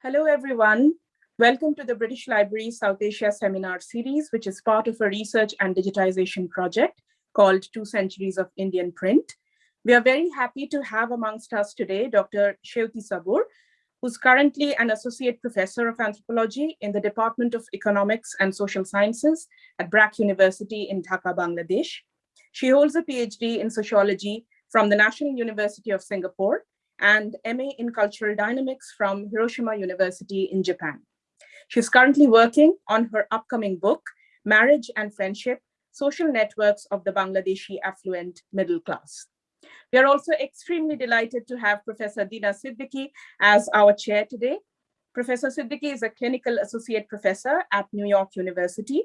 Hello, everyone. Welcome to the British Library South Asia Seminar Series, which is part of a research and digitization project called Two Centuries of Indian Print. We are very happy to have amongst us today Dr. Seuty Sabur, who's currently an associate professor of anthropology in the Department of Economics and Social Sciences at BRAC University in Dhaka, Bangladesh. She holds a PhD in sociology from the National University of Singapore and MA in Cultural Dynamics from Hiroshima University in Japan. She's currently working on her upcoming book, Marriage and Friendship, Social Networks of the Bangladeshi Affluent Middle Class. We are also extremely delighted to have Professor Dina Siddiqui as our chair today. Professor Siddiqui is a clinical associate professor at New York University.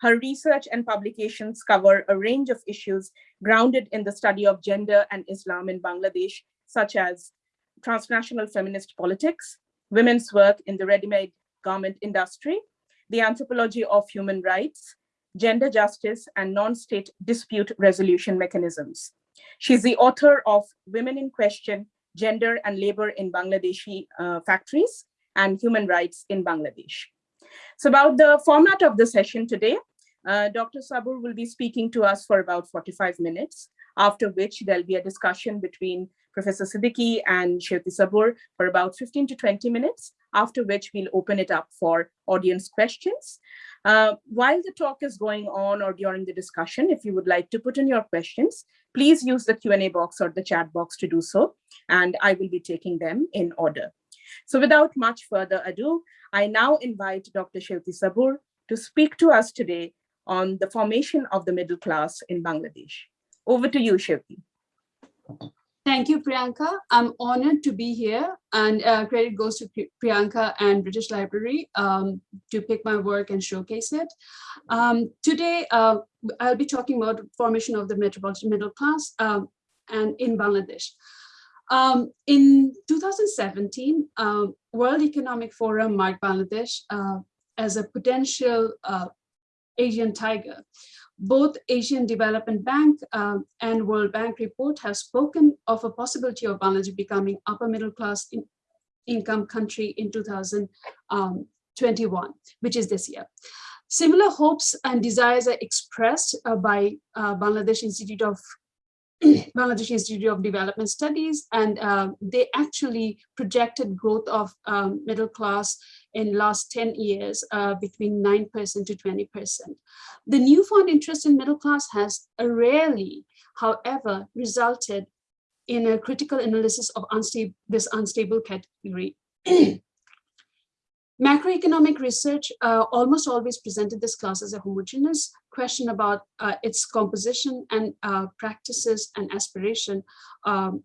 Her research and publications cover a range of issues grounded in the study of gender and Islam in Bangladesh, such as transnational feminist politics, women's work in the ready-made garment industry, the anthropology of human rights, gender justice, and non-state dispute resolution mechanisms. She's the author of Women in Question, Gender and Labor in Bangladeshi uh, Factories and Human Rights in Bangladesh. So about the format of the session today, uh, Dr. Sabur will be speaking to us for about 45 minutes, after which there'll be a discussion between Professor Siddiqui and Seuty Sabur for about 15 to 20 minutes, after which we'll open it up for audience questions. Uh, while the talk is going on or during the discussion, if you would like to put in your questions, please use the Q&A box or the chat box to do so, and I will be taking them in order. So without much further ado, I now invite Dr. Seuty Sabur to speak to us today on the formation of the middle class in Bangladesh. Over to you, Seuty. Thank you, Priyanka. I'm honored to be here and uh, credit goes to Priyanka and British Library um, to pick my work and showcase it. Um, today, uh, I'll be talking about formation of the metropolitan middle class um, and in Bangladesh. Um, in 2017, um, World Economic Forum marked Bangladesh uh, as a potential uh, Asian tiger both Asian Development Bank um, and World Bank report have spoken of a possibility of Bangladesh becoming upper middle class in income country in 2021, which is this year. Similar hopes and desires are expressed uh, by uh, Bangladesh Institute of Bangladesh Institute of Development Studies, and uh, they actually projected growth of um, middle class in last 10 years uh, between 9% to 20%. The newfound interest in middle class has rarely, however, resulted in a critical analysis of unstable, this unstable category. Macroeconomic research uh, almost always presented this class as a homogeneous question about uh, its composition and uh, practices and aspiration um,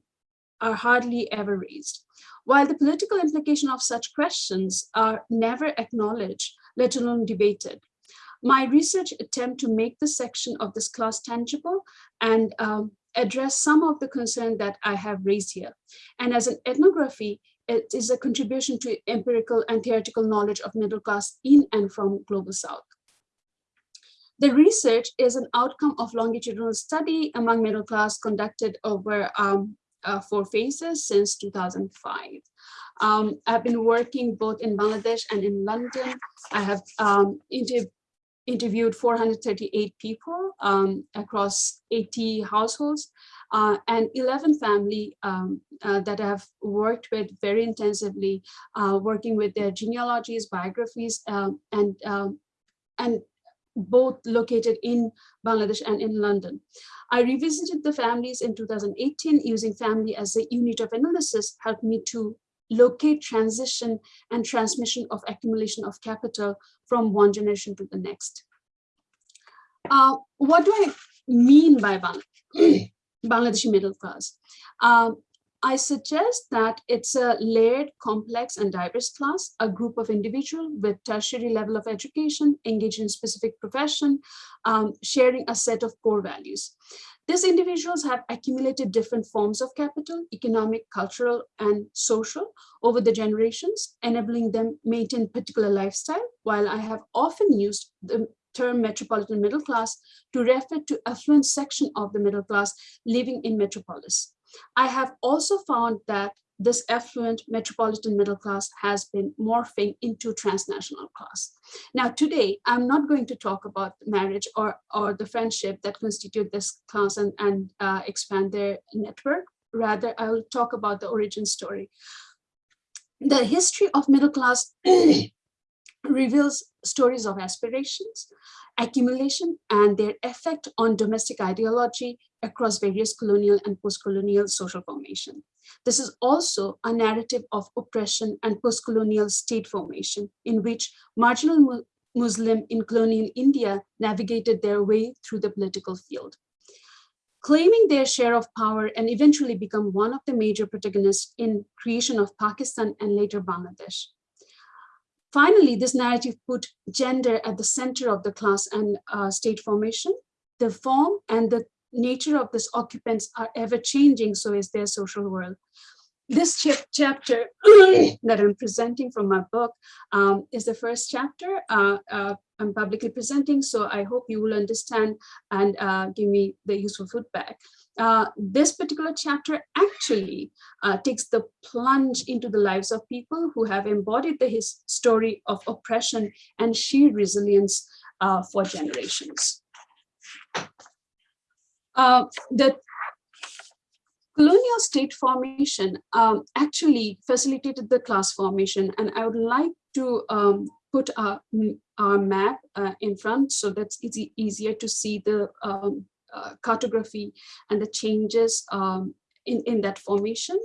are hardly ever raised. While the political implication of such questions are never acknowledged, let alone debated. My research attempt to make this section of this class tangible and um, address some of the concern that I have raised here. And as an ethnography, it is a contribution to empirical and theoretical knowledge of middle class in and from global south. The research is an outcome of longitudinal study among middle class conducted over um, uh, four phases since 2005. Um, I've been working both in Bangladesh and in London. I have um, interviewed 438 people um, across 80 households uh, and 11 family um, uh, that I've worked with very intensively, uh, working with their genealogies, biographies, um, and, um, and both located in Bangladesh and in London. I revisited the families in 2018 using family as a unit of analysis helped me to locate transition and transmission of accumulation of capital from one generation to the next. Uh, what do I mean by Bangladeshi middle class? Um, I suggest that it's a layered, complex, and diverse class, a group of individuals with tertiary level of education, engaged in specific profession, um, sharing a set of core values. These individuals have accumulated different forms of capital, economic, cultural, and social over the generations, enabling them maintain particular lifestyle, while I have often used the term metropolitan middle class to refer to affluent section of the middle class living in metropolis. I have also found that this affluent metropolitan middle class has been morphing into transnational class. Now, today, I'm not going to talk about marriage or, or the friendship that constitute this class and, and uh, expand their network. Rather, I will talk about the origin story. The history of middle class reveals stories of aspirations, accumulation, and their effect on domestic ideology across various colonial and post-colonial social formation. This is also a narrative of oppression and post-colonial state formation in which marginal Muslim in colonial India navigated their way through the political field. Claiming their share of power and eventually become one of the major protagonists in creation of Pakistan and later Bangladesh. Finally, this narrative put gender at the center of the class and uh, state formation. The form and the nature of these occupants are ever changing, so is their social world. This ch chapter that I'm presenting from my book um, is the first chapter uh, uh, I'm publicly presenting, so I hope you will understand and uh, give me the useful feedback. Uh, this particular chapter actually uh, takes the plunge into the lives of people who have embodied the his story of oppression and sheer resilience uh, for generations. Uh, the colonial state formation um, actually facilitated the class formation, and I would like to um, put our, our map uh, in front so that's easy, easier to see the um, uh, cartography and the changes um, in, in that formation.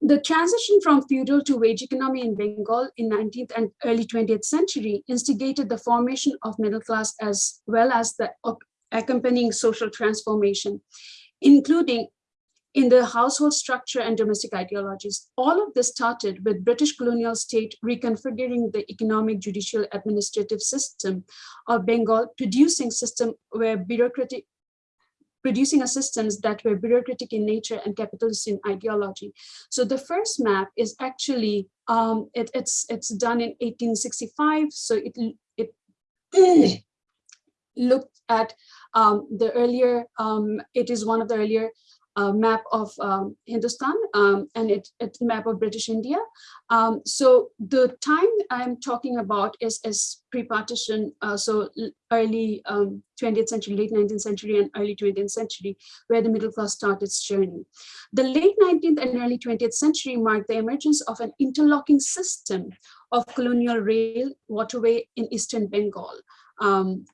The transition from feudal to wage economy in Bengal in 19th and early 20th century instigated the formation of middle class as well as the accompanying social transformation, including in the household structure and domestic ideologies. All of this started with British colonial state reconfiguring the economic, judicial, administrative system of Bengal, producing system where bureaucratic producing a systems that were bureaucratic in nature and capitalist in ideology. So the first map is actually, um, it, it's, it's done in 1865. So it, it looked at um, the earlier, um, it is one of the earlier uh, map of um, Hindustan um, and it, it's map of British India. Um, so the time I'm talking about is, is pre-partition, uh, so early 20th um, century, late 19th century and early 20th century, where the middle class started its journey. The late 19th and early 20th century marked the emergence of an interlocking system of colonial rail waterway in Eastern Bengal. Um,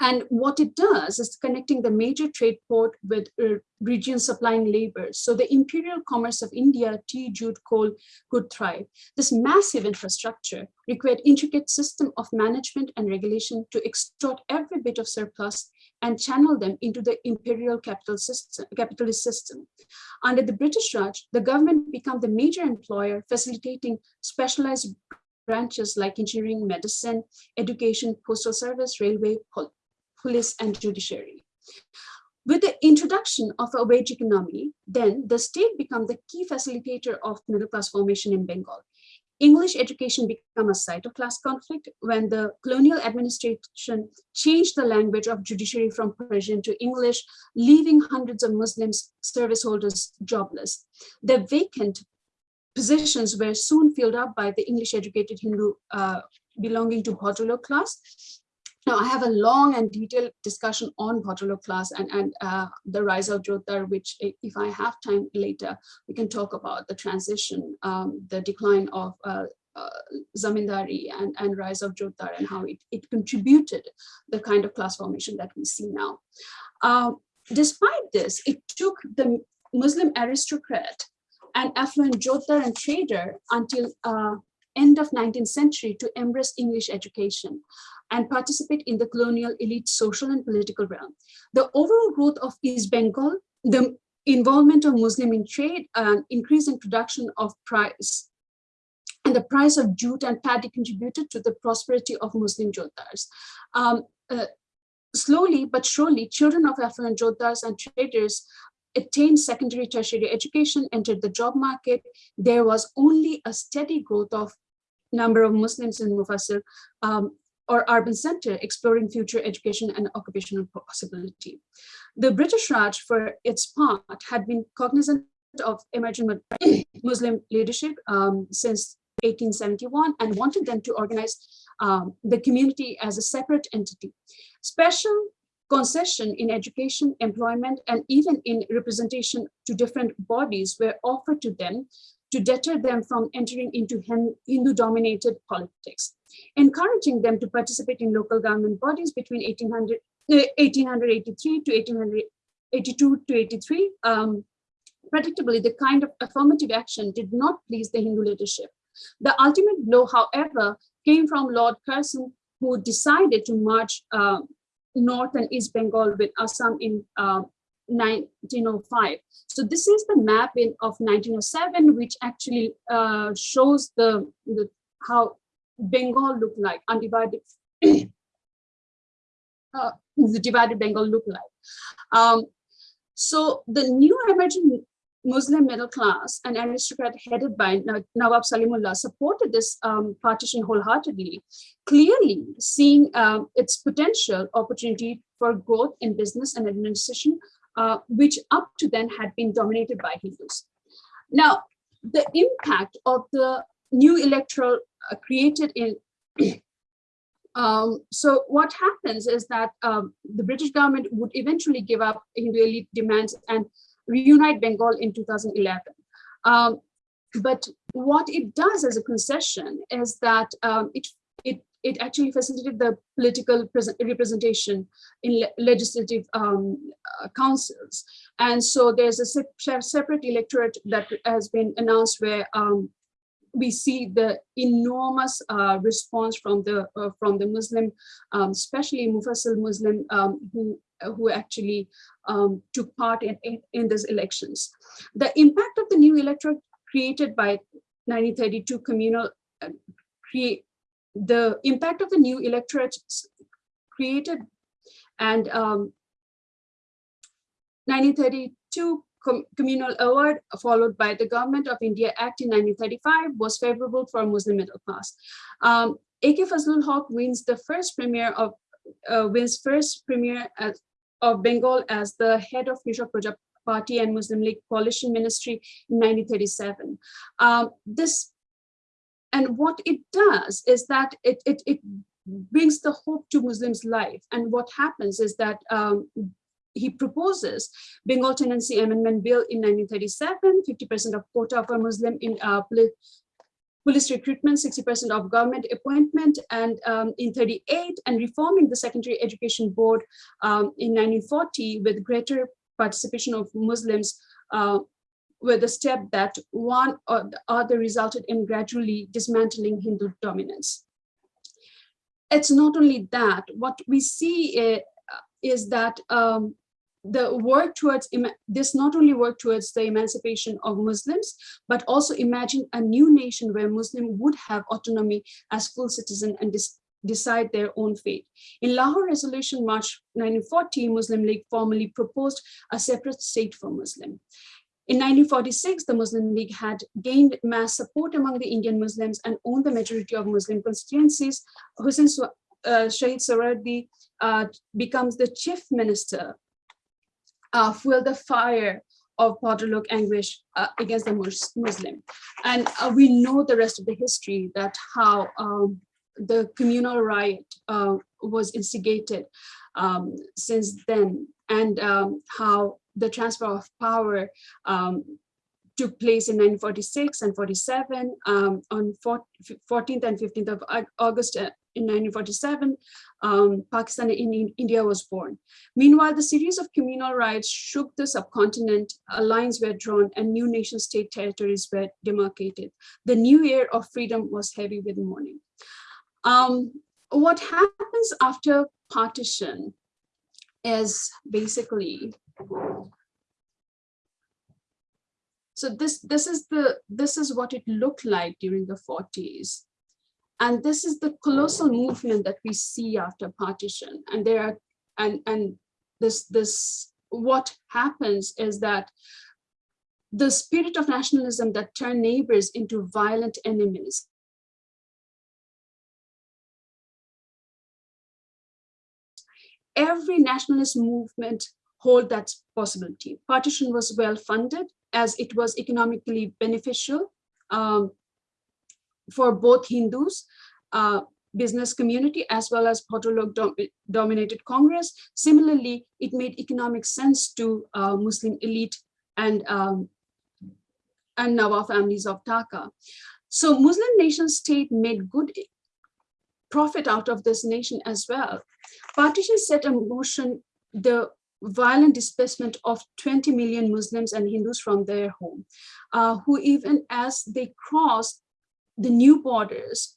and what it does is connecting the major trade port with uh, regions supplying labor. So the imperial commerce of India, tea, jute, coal could thrive. This massive infrastructure required intricate system of management and regulation to extort every bit of surplus and channel them into the imperial capital system, capitalist system. Under the British Raj, the government became the major employer, facilitating specialized branches like engineering, medicine, education, postal service, railway, police, and judiciary. With the introduction of a wage economy, then the state became the key facilitator of middle class formation in Bengal. English education became a site of class conflict when the colonial administration changed the language of judiciary from Persian to English, leaving hundreds of Muslims service holders jobless. The vacant positions were soon filled up by the English educated Hindu uh, belonging to Bhadralok class now, I have a long and detailed discussion on Bhadralok class and, and uh, the rise of Jotdar, which if I have time later, we can talk about the transition, um, the decline of uh, uh, Zamindari and, and rise of Jotdar and how it, it contributed the kind of class formation that we see now. Um, despite this, it took the Muslim aristocrat and affluent Jotdar and trader until uh, end of 19th century to embrace English education and participate in the colonial elite social and political realm. The overall growth of East Bengal, the involvement of Muslim in trade and increase in production of price and the price of jute and paddy contributed to the prosperity of Muslim Jotdars. Um, uh, slowly but surely, children of affluent Jotdars and traders attained secondary tertiary education, entered the job market, there was only a steady growth of number of Muslims in Mufassal um, or urban center exploring future education and occupational possibility. The British Raj, for its part, had been cognizant of emerging Muslim leadership um, since 1871 and wanted them to organize um, the community as a separate entity. Special concession in education, employment, and even in representation to different bodies were offered to them to deter them from entering into Hindu-dominated politics, encouraging them to participate in local government bodies between 1800, 1883 to 1882 to 83. Um, predictably, the kind of affirmative action did not please the Hindu leadership. The ultimate blow, however, came from Lord Curzon, who decided to march uh, North and East Bengal with Assam in uh, 1905. So this is the map in of 1907, which actually uh, shows the, the how Bengal looked like, undivided, uh, the divided Bengal looked like. Um, so the new emerging Muslim middle class and aristocrat headed by Nawab Salimullah supported this um, partition wholeheartedly, clearly seeing um, its potential opportunity for growth in business and administration, uh, which up to then had been dominated by Hindus. Now, the impact of the new electoral uh, created in um, so what happens is that um, the British government would eventually give up Hindu elite demands and reunite Bengal in 2011. Um, but what it does as a concession is that um, it, it, actually facilitated the political representation in le legislative um, uh, councils. And so there's a se separate electorate that has been announced where um, we see the enormous uh, response from the uh, from the Muslim, um, especially Mufassal Muslim, um, who who actually um, took part in, in, in these elections. The impact of the new electorate created by 1932 communal uh, the impact of the new electorate created and um, 1932 com communal award followed by the government of India Act in 1935 was favorable for Muslim middle class. Um, AK Fazlul Haq wins the first premier of uh, wins first premier of Bengal as the head of Krishak Praja Party and Muslim League coalition ministry in 1937. Um, this and what it does is that it, it, it brings the hope to Muslims' life. And what happens is that um, he proposes Bengal Tenancy Amendment Bill in 1937, 50% of quota for Muslim in uh, police recruitment, 60% of government appointment, and um, in 38, and reforming the Secondary Education Board um, in 1940 with greater participation of Muslims uh, were the step that one or the other resulted in gradually dismantling Hindu dominance. It's not only that, what we see uh, is that um, the work towards this not only work towards the emancipation of Muslims, but also imagine a new nation where Muslim would have autonomy as full citizen and decide their own fate. In Lahore Resolution March 1940, Muslim League formally proposed a separate state for Muslim. In 1946, the Muslim League had gained mass support among the Indian Muslims and owned the majority of Muslim constituencies. Hussein uh, Shahid Sohrawardi uh, becomes the chief minister uh, fuel the fire of Bhadralok anguish uh, against the Muslim. And uh, we know the rest of the history that how um, the communal riot uh, was instigated um, since then and um, how the transfer of power um, took place in 1946 and 47 um, on 14th and 15th of August uh, in 1947, um, Pakistan in India was born. Meanwhile, the series of communal riots shook the subcontinent, lines were drawn and new nation state territories were demarcated. The new year of freedom was heavy with mourning. Um, what happens after partition is basically so this this is the this is what it looked like during the 40s and this is the colossal movement that we see after partition. And there are, and, and this, this what happens is that the spirit of nationalism that turned neighbors into violent enemies every nationalist movement hold that possibility. Partition was well funded as it was economically beneficial um, for both Hindus, uh, business community, as well as Bhattacharya dom dominated Congress. Similarly, it made economic sense to uh, Muslim elite and, um, and Nawab families of Dhaka. So Muslim nation state made good profit out of this nation as well. Partition set in motion the violent displacement of 20 million Muslims and Hindus from their home, uh, who even as they crossed the new borders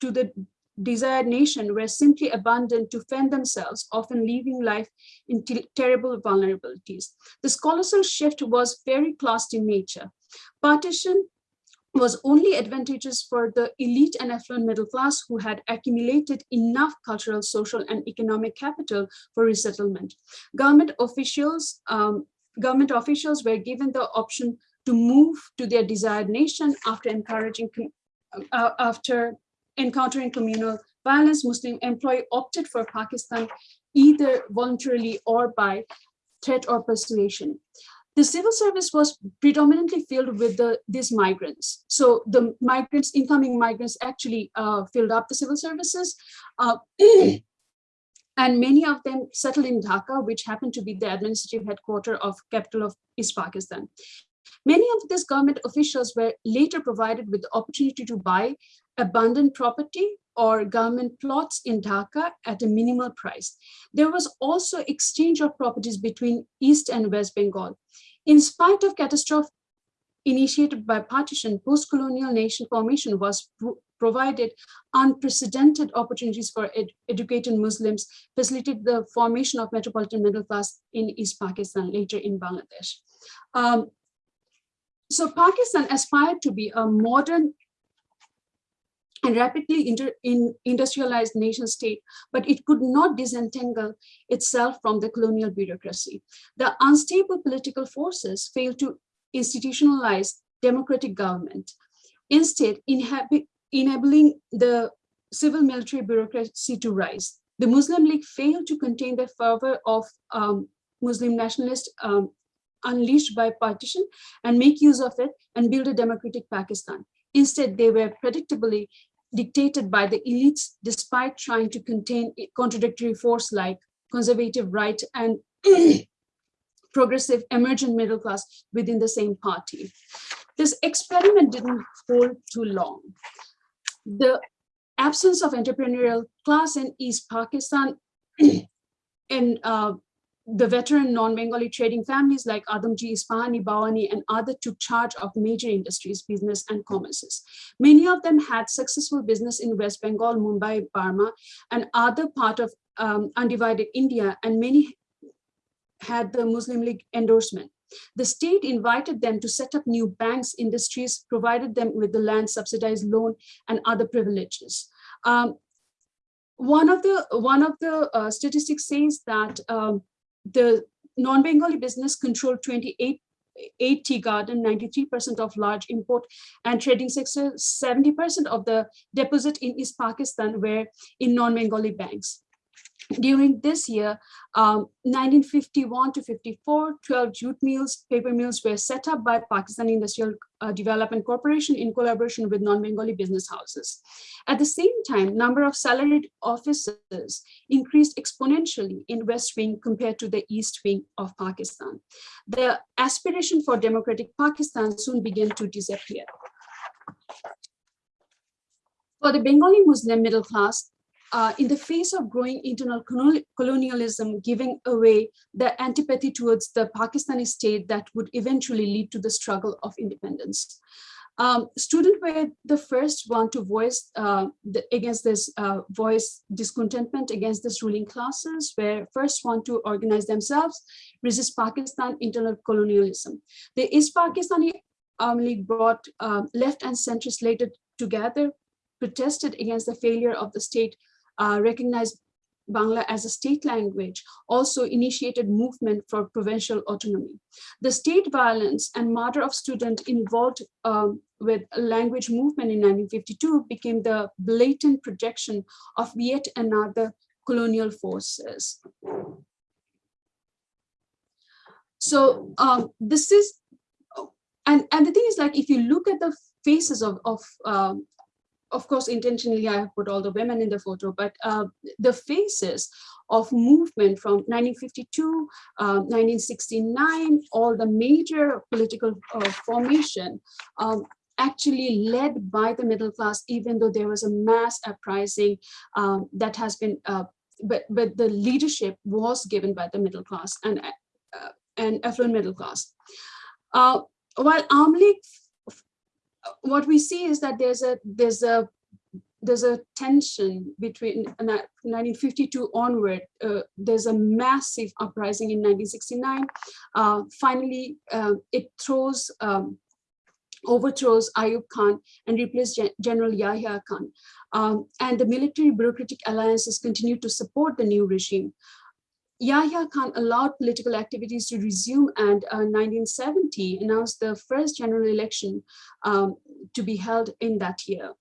to the desired nation were simply abandoned to fend themselves, often leaving life in terrible vulnerabilities. This colossal shift was very classed in nature. Partition was only advantageous for the elite and affluent middle class who had accumulated enough cultural, social, and economic capital for resettlement. Government officials, um, government officials were given the option to move to their desired nation after encouraging uh, after encountering communal violence, Muslim employee opted for Pakistan either voluntarily or by threat or persuasion the civil service was predominantly filled with the, these migrants. So the migrants, incoming migrants actually uh, filled up the civil services. Uh, and many of them settled in Dhaka, which happened to be the administrative headquarters of capital of East Pakistan. Many of these government officials were later provided with the opportunity to buy abandoned property or government plots in Dhaka at a minimal price. There was also exchange of properties between East and West Bengal. In spite of catastrophe initiated by partition, post-colonial nation formation was provided unprecedented opportunities for ed educated Muslims, facilitated the formation of metropolitan middle class in East Pakistan, later in Bangladesh. Um, so Pakistan aspired to be a modern and rapidly in industrialized nation state, but it could not disentangle itself from the colonial bureaucracy. The unstable political forces failed to institutionalize democratic government. Instead, enabling the civil military bureaucracy to rise. The Muslim League failed to contain the fervor of um, Muslim nationalists um, unleashed by partition and make use of it and build a democratic Pakistan. Instead, they were predictably dictated by the elites despite trying to contain contradictory force like conservative right and progressive emergent middle class within the same party. This experiment didn't hold too long. The absence of entrepreneurial class in East Pakistan and uh, the veteran non-Bengali trading families like Adamji, Ispahani, Bawani, and other took charge of major industries, business, and commerces. Many of them had successful business in West Bengal, Mumbai, Burma, and other part of um, undivided India, and many had the Muslim League endorsement. The state invited them to set up new banks, industries, provided them with the land subsidized loan and other privileges. Um, one of the one of the uh, statistics says that um, the non-Bengali business controlled 28 8 tea garden, 93% of large import and trading sector, 70% of the deposit in East Pakistan were in non-Bengali banks. During this year, um, 1951 to 54, 12 jute mills, paper mills were set up by Pakistan Industrial uh, Development Corporation in collaboration with non-Bengali business houses. At the same time, number of salaried officers increased exponentially in West Wing compared to the East Wing of Pakistan. The aspiration for democratic Pakistan soon began to disappear. For the Bengali Muslim middle class, uh, in the face of growing internal colonialism, giving away the antipathy towards the Pakistani state that would eventually lead to the struggle of independence. Um, students were the first one to voice uh, the, against this uh, voice discontentment against this ruling classes, were first one to organize themselves, resist Pakistan internal colonialism. The East Pakistani Awami League brought uh, left and centrist later together, protested against the failure of the state uh, recognized Bangla as a state language also initiated movement for provincial autonomy. The state violence and murder of students involved um, with language movement in 1952 became the blatant projection of yet another colonial forces. So um, this is, and, and the thing is like, if you look at the faces of, of um, of course, intentionally, I have put all the women in the photo, but uh, the faces of movement from 1952, uh, 1969, all the major political uh, formation um, actually led by the middle class, even though there was a mass uprising um, that has been, uh, but, but the leadership was given by the middle class and, uh, and affluent middle class. Uh, while Army what we see is that there's a there's a there's a tension between 1952 onward. Uh, there's a massive uprising in 1969. Uh, finally, uh, it throws um, overthrows Ayub Khan and replaces Gen General Yahya Khan. Um, and the military bureaucratic alliances continue to support the new regime. Yahya Khan allowed political activities to resume and uh, 1970 announced the first general election um, to be held in that year.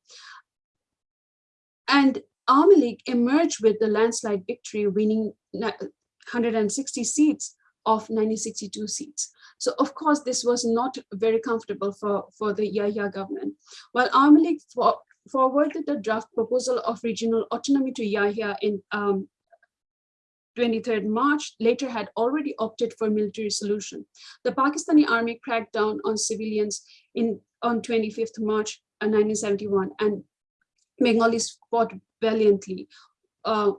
Awami League emerged with the landslide victory, winning 160 seats of 1962 seats. So of course, this was not very comfortable for, for the Yahya government. While for, forwarded the draft proposal of regional autonomy to Yahya in um, 23rd March later had already opted for military solution. The Pakistani army cracked down on civilians in on 25th March 1971 uh, and Bengalis fought valiantly. Uh,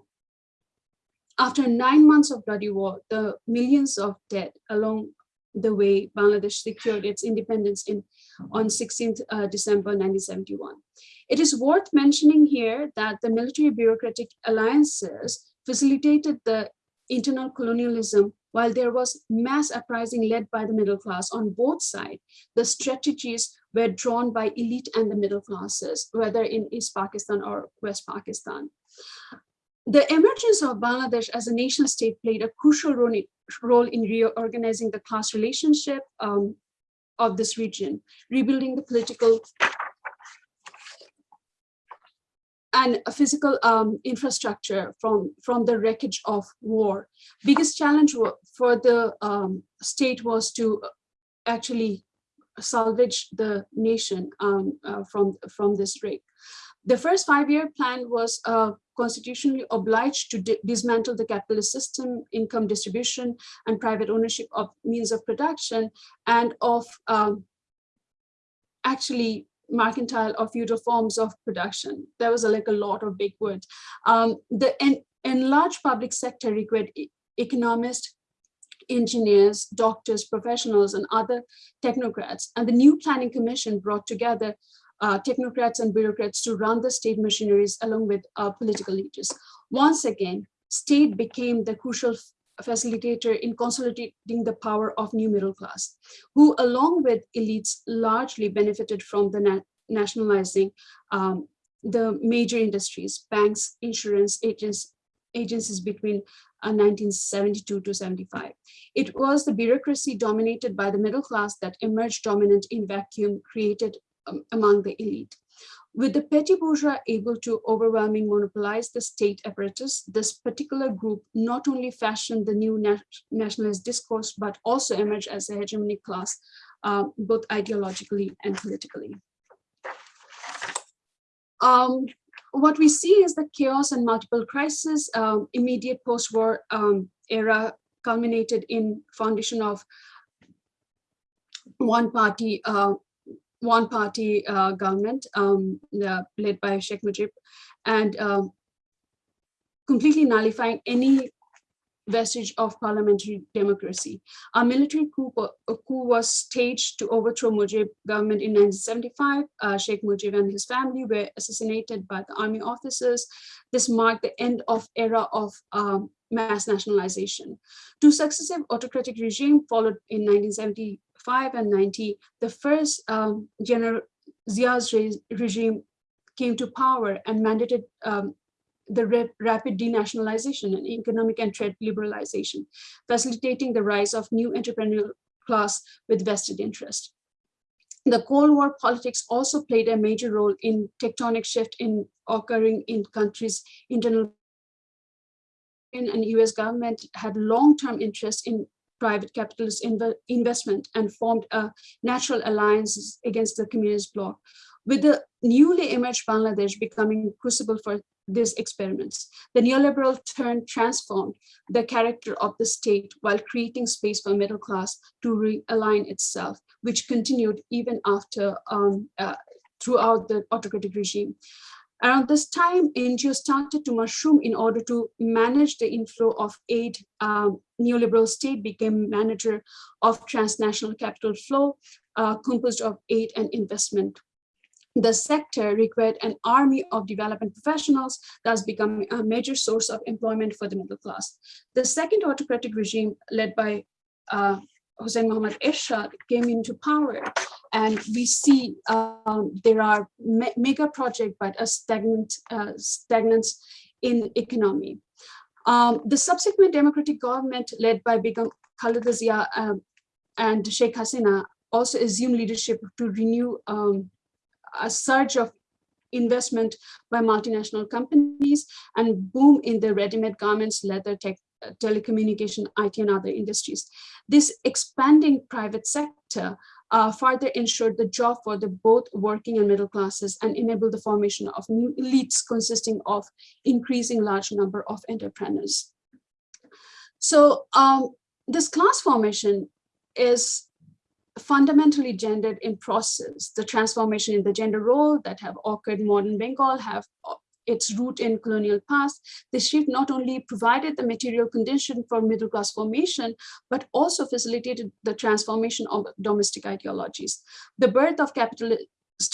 after nine months of bloody war, the millions of dead along the way Bangladesh secured its independence in on 16th uh, December 1971. It is worth mentioning here that the military bureaucratic alliances facilitated the internal colonialism while there was mass uprising led by the middle class on both sides, the strategies were drawn by elite and the middle classes, whether in East Pakistan or West Pakistan. The emergence of Bangladesh as a nation state played a crucial role in, reorganizing the class relationship um, of this region, rebuilding the political and physical um, infrastructure from, from the wreckage of war. Biggest challenge for the um, state was to actually salvage the nation um, uh, from, from this wreck. The first five-year plan was uh, constitutionally obliged to dismantle the capitalist system, income distribution, and private ownership of means of production, and of um, actually mercantile or feudal forms of production. There was a, like a lot of big words. Um, the en enlarged public sector required economists, engineers, doctors, professionals, and other technocrats. And the new planning commission brought together uh, technocrats and bureaucrats to run the state machineries along with uh, political leaders. Once again, state became the crucial facilitator in consolidating the power of new middle class, who along with elites largely benefited from the na nationalizing um, the major industries, banks, insurance, agents, agencies between uh, 1972 to 75. It was the bureaucracy dominated by the middle class that emerged dominant in vacuum created um, among the elite. With the petty bourgeois able to overwhelmingly monopolize the state apparatus, this particular group not only fashioned the new nationalist discourse, but also emerged as a hegemonic class, uh, both ideologically and politically. Um, what we see is the chaos and multiple crises, um, immediate post-war um, era culminated in foundation of one party uh, one party uh, government um, uh, led by Sheikh Mujib and um, completely nullifying any vestige of parliamentary democracy. A military coup, a coup was staged to overthrow Mujib government in 1975. Uh, Sheikh Mujib and his family were assassinated by the army officers. This marked the end of era of um, mass nationalization. Two successive autocratic regimes followed in 1970 5 and 90, the first um, General Zia's re regime came to power and mandated um, the rapid denationalization and economic and trade liberalization, facilitating the rise of new entrepreneurial class with vested interest. The Cold War politics also played a major role in tectonic shift in occurring in countries' internal and US government had long-term interest in private capitalist inv investment and formed a natural alliance against the communist bloc. With the newly emerged Bangladesh becoming crucible for these experiments, the neoliberal turn transformed the character of the state while creating space for middle class to realign itself, which continued even after um, uh, throughout the autocratic regime. Around this time, NGO started to mushroom in order to manage the inflow of aid. Um, neoliberal state became manager of transnational capital flow, uh, composed of aid and investment. The sector required an army of development professionals, thus becoming a major source of employment for the middle class. The second autocratic regime led by uh, Hussein Mohammad Ershad came into power and we see um, there are me mega project but a stagnant uh, stagnance in economy. Um, the subsequent democratic government led by Begum Khaleda Zia um, and Sheikh Hasina also assumed leadership to renew um, a surge of investment by multinational companies and boom in the ready-made garments, leather, tech, uh, telecommunication, IT, and other industries. This expanding private sector uh, further ensured the job for the both working and middle classes and enabled the formation of new elites consisting of increasing large number of entrepreneurs. So um, this class formation is fundamentally gendered in process. The transformation in the gender role that have occurred in modern Bengal have its root in colonial past, the shift not only provided the material condition for middle class formation, but also facilitated the transformation of domestic ideologies. The birth of capitalist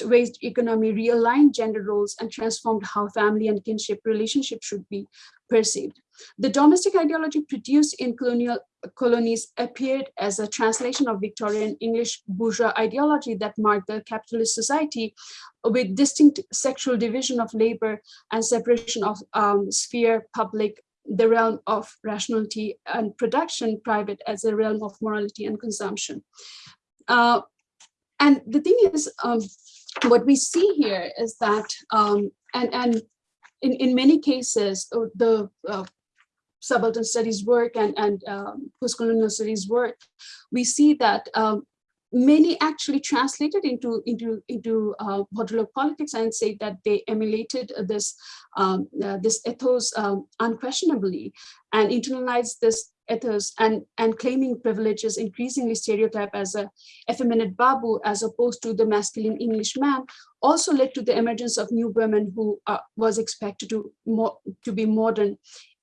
raised economy realigned gender roles and transformed how family and kinship relationships should be perceived. The domestic ideology produced in colonial colonies appeared as a translation of Victorian English bourgeois ideology that marked the capitalist society with distinct sexual division of labor and separation of um, sphere, public, the realm of rationality and production, private as a realm of morality and consumption. Uh, and the thing is, um, what we see here is that, um, and, and in, in many cases, uh, the uh, subaltern studies work and, and um, post-colonial studies work, we see that um, many actually translated into into into uh, politics and say that they emulated this um, uh, this ethos um, unquestionably and internalized this ethos and and claiming privileges increasingly stereotype as a effeminate babu as opposed to the masculine english man also led to the emergence of new women who uh, was expected to more to be modern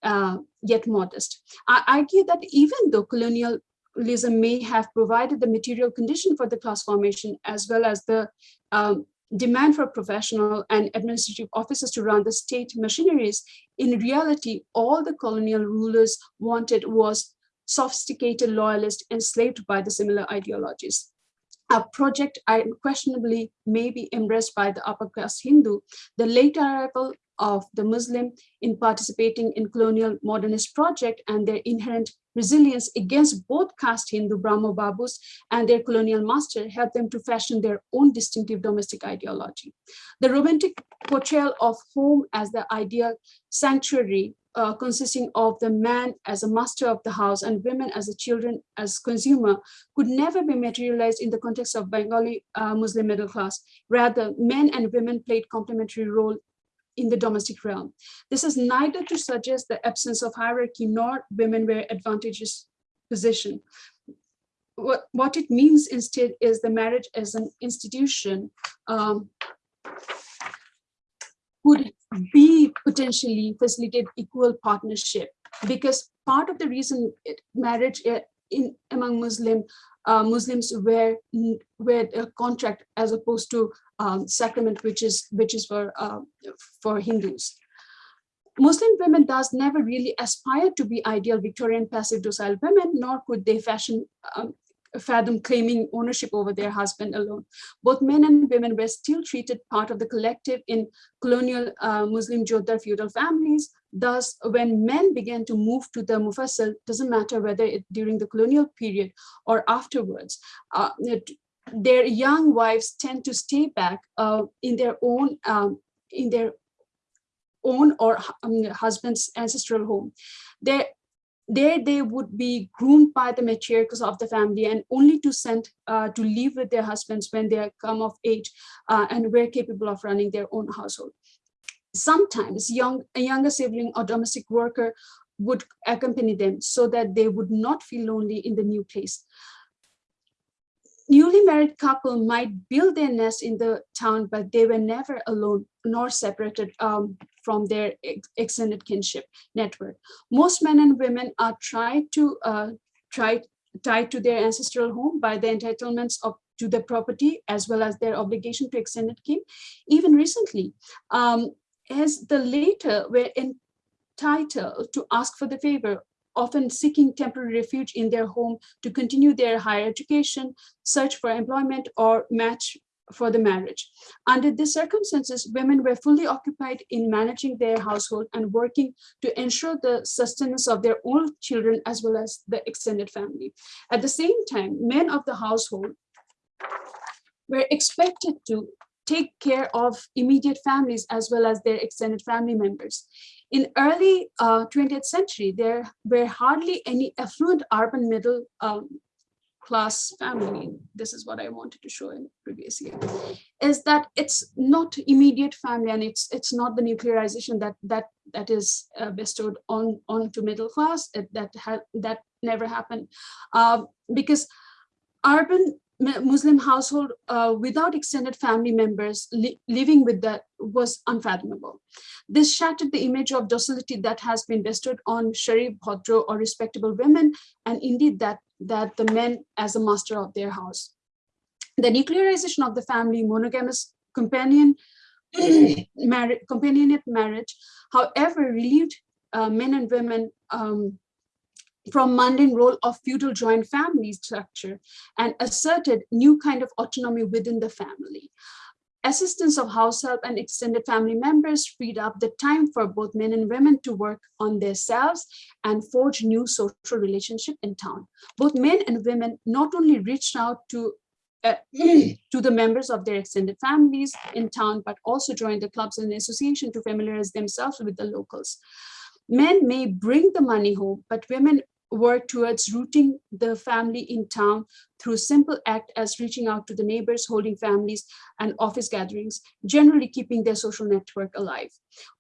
uh, yet modest. I argue that even though colonialism may have provided the material condition for the class formation as well as the um, demand for professional and administrative officers to run the state machineries, in reality, all the colonial rulers wanted was sophisticated loyalists enslaved by the similar ideologies. A project unquestionably may be embraced by the upper class Hindu, the late arrival of the Muslim in participating in colonial modernist project and their inherent resilience against both caste Hindu Brahmo Babus and their colonial master helped them to fashion their own distinctive domestic ideology. The romantic portrayal of home as the ideal sanctuary uh, consisting of the man as a master of the house and women as a children as consumer could never be materialized in the context of Bengali uh, Muslim middle class. Rather, men and women played complementary role in the domestic realm. This is neither to suggest the absence of hierarchy nor women were advantageous position. What, what it means instead is the marriage as an institution um, would be potentially facilitate equal partnership because part of the reason it, marriage uh, in among Muslim uh, Muslims wear wear a contract as opposed to um, sacrament, which is which is for uh, for Hindus. Muslim women thus never really aspired to be ideal Victorian passive docile women, nor could they fashion um, fathom claiming ownership over their husband alone. Both men and women were still treated part of the collective in colonial uh, Muslim Jotdar feudal families. Thus, when men began to move to the Mufassal, doesn't matter whether it during the colonial period or afterwards, uh, their young wives tend to stay back uh, in their own um, in their own or um, husband's ancestral home. Their there they would be groomed by the matriarchs of the family and only to send uh, to live with their husbands when they come of age uh, and were capable of running their own household. Sometimes young, a younger sibling or domestic worker would accompany them so that they would not feel lonely in the new place newly married couple might build their nest in the town, but they were never alone nor separated um, from their ex extended kinship network. Most men and women are tried to uh, tied to their ancestral home by the entitlements of to the property as well as their obligation to extended kin. Even recently, um, as the later were entitled to ask for the favor often seeking temporary refuge in their home to continue their higher education, search for employment, or match for the marriage. Under these circumstances, women were fully occupied in managing their household and working to ensure the sustenance of their own children as well as the extended family. At the same time, men of the household were expected to take care of immediate families as well as their extended family members. In early uh, 20th century, there were hardly any affluent urban middle um, class family. This is what I wanted to show in previous year, is that it's not immediate family and it's it's not the nuclearization that that that is uh, bestowed on onto middle class that that that never happened uh, because urban Muslim household uh, without extended family members li living with that was unfathomable. This shattered the image of docility that has been bestowed on Sharif, Bhodro, or respectable women, and indeed that, that the men as a master of their house. The nuclearization of the family, monogamous companion, companionate marriage, however, relieved uh, men and women um, from mundane role of feudal joint family structure and asserted new kind of autonomy within the family. Assistance of house help and extended family members freed up the time for both men and women to work on themselves and forge new social relationship in town. Both men and women not only reached out to uh, to the members of their extended families in town, but also joined the clubs and association to familiarize themselves with the locals. Men may bring the money home, but women work towards rooting the family in town through simple act as reaching out to the neighbors, holding families and office gatherings, generally keeping their social network alive.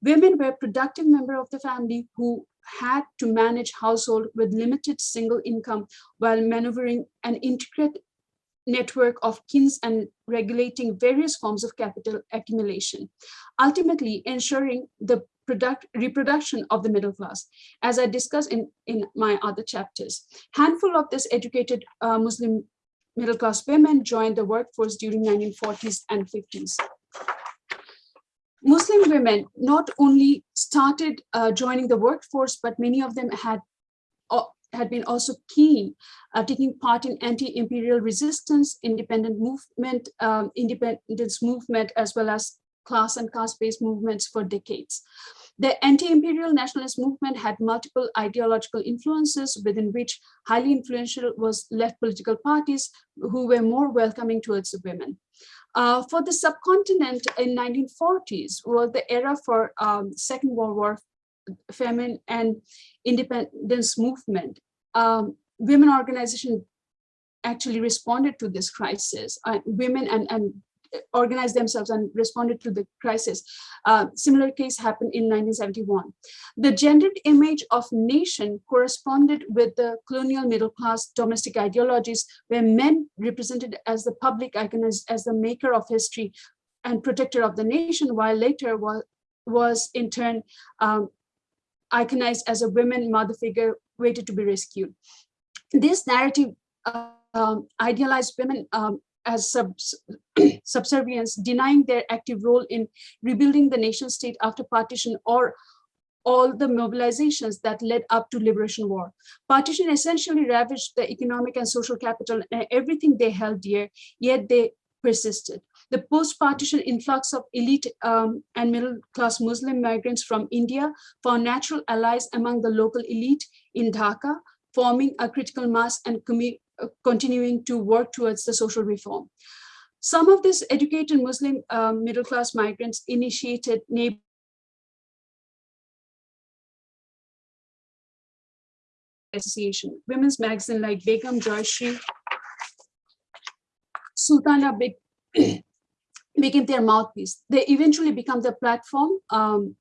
Women were productive member of the family who had to manage household with limited single income while maneuvering an intricate network of kins and regulating various forms of capital accumulation, ultimately ensuring the product, reproduction of the middle class, as I discussed in, in my other chapters. Handful of this educated uh, Muslim middle class women joined the workforce during 1940s and 50s. Muslim women not only started uh, joining the workforce, but many of them had uh, had been also keen, uh, taking part in anti-imperial resistance, independent movement, um, independence movement, as well as class and caste-based movements for decades. The anti-imperial nationalist movement had multiple ideological influences within which highly influential was left political parties who were more welcoming towards women. Uh, for the subcontinent in 1940s was the era for um, Second World War famine and independence movement. Um, women organization actually responded to this crisis. Uh, women and, and organized themselves and responded to the crisis. Uh, similar case happened in 1971. The gendered image of nation corresponded with the colonial middle class domestic ideologies where men represented as the public icon as, as the maker of history and protector of the nation, while later was, was in turn um, iconized as a women mother figure waited to be rescued. This narrative uh, um, idealized women um, as sub subservience, denying their active role in rebuilding the nation state after partition or all the mobilizations that led up to liberation war. Partition essentially ravaged the economic and social capital and everything they held dear, yet they persisted. The post-partition influx of elite um, and middle-class Muslim migrants from India found natural allies among the local elite in Dhaka, forming a critical mass and continuing to work towards the social reform. Some of these educated Muslim um, middle-class migrants initiated neighbor association, women's magazine like Begum Joyshri, Sultana became their mouthpiece. They eventually become the platform um,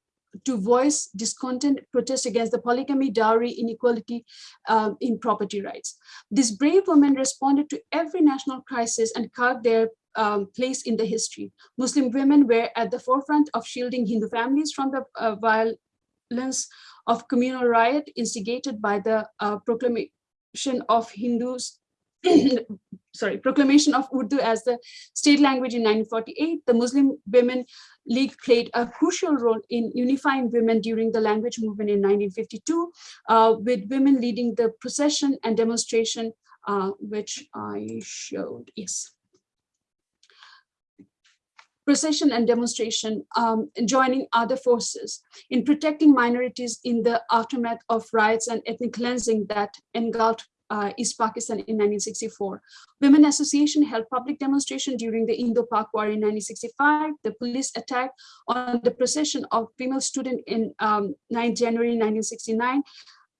to voice discontent, protest against the polygamy, dowry, inequality um, in property rights. These brave women responded to every national crisis and carved their um, place in the history. Muslim women were at the forefront of shielding Hindu families from the uh, violence of communal riot instigated by the uh, proclamation of Hindus sorry, proclamation of Urdu as the state language in 1948, the Muslim Women League played a crucial role in unifying women during the language movement in 1952, uh, with women leading the procession and demonstration, uh, which I showed, yes. Procession and demonstration, um, joining other forces in protecting minorities in the aftermath of riots and ethnic cleansing that engulfed uh, East Pakistan in 1964. Women Association held public demonstration during the Indo-Pak War in 1965. The police attack on the procession of female student in um, 9 January 1969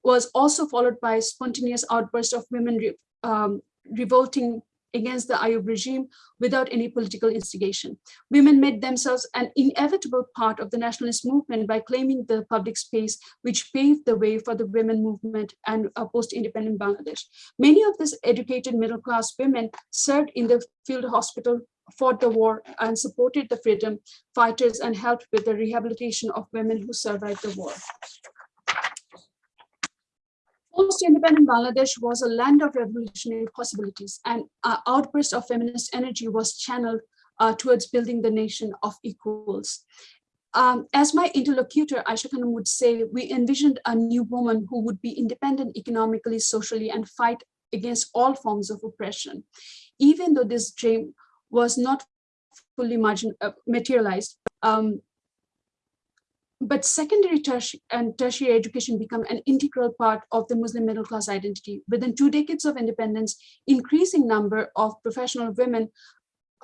was also followed by spontaneous outburst of women re um, revolting against the Ayub regime without any political instigation. Women made themselves an inevitable part of the nationalist movement by claiming the public space, which paved the way for the women movement and uh, post-independent Bangladesh. Many of these educated middle-class women served in the field hospital fought the war and supported the freedom fighters and helped with the rehabilitation of women who survived the war. Post-independent Bangladesh was a land of revolutionary possibilities and uh, outburst of feminist energy was channeled uh, towards building the nation of equals. Um, as my interlocutor, Aisha Khanum would say, we envisioned a new woman who would be independent economically, socially, and fight against all forms of oppression. Even though this dream was not fully margin, uh, materialized, um, but secondary tertiary and tertiary education become an integral part of the Muslim middle class identity. Within two decades of independence, increasing number of professional women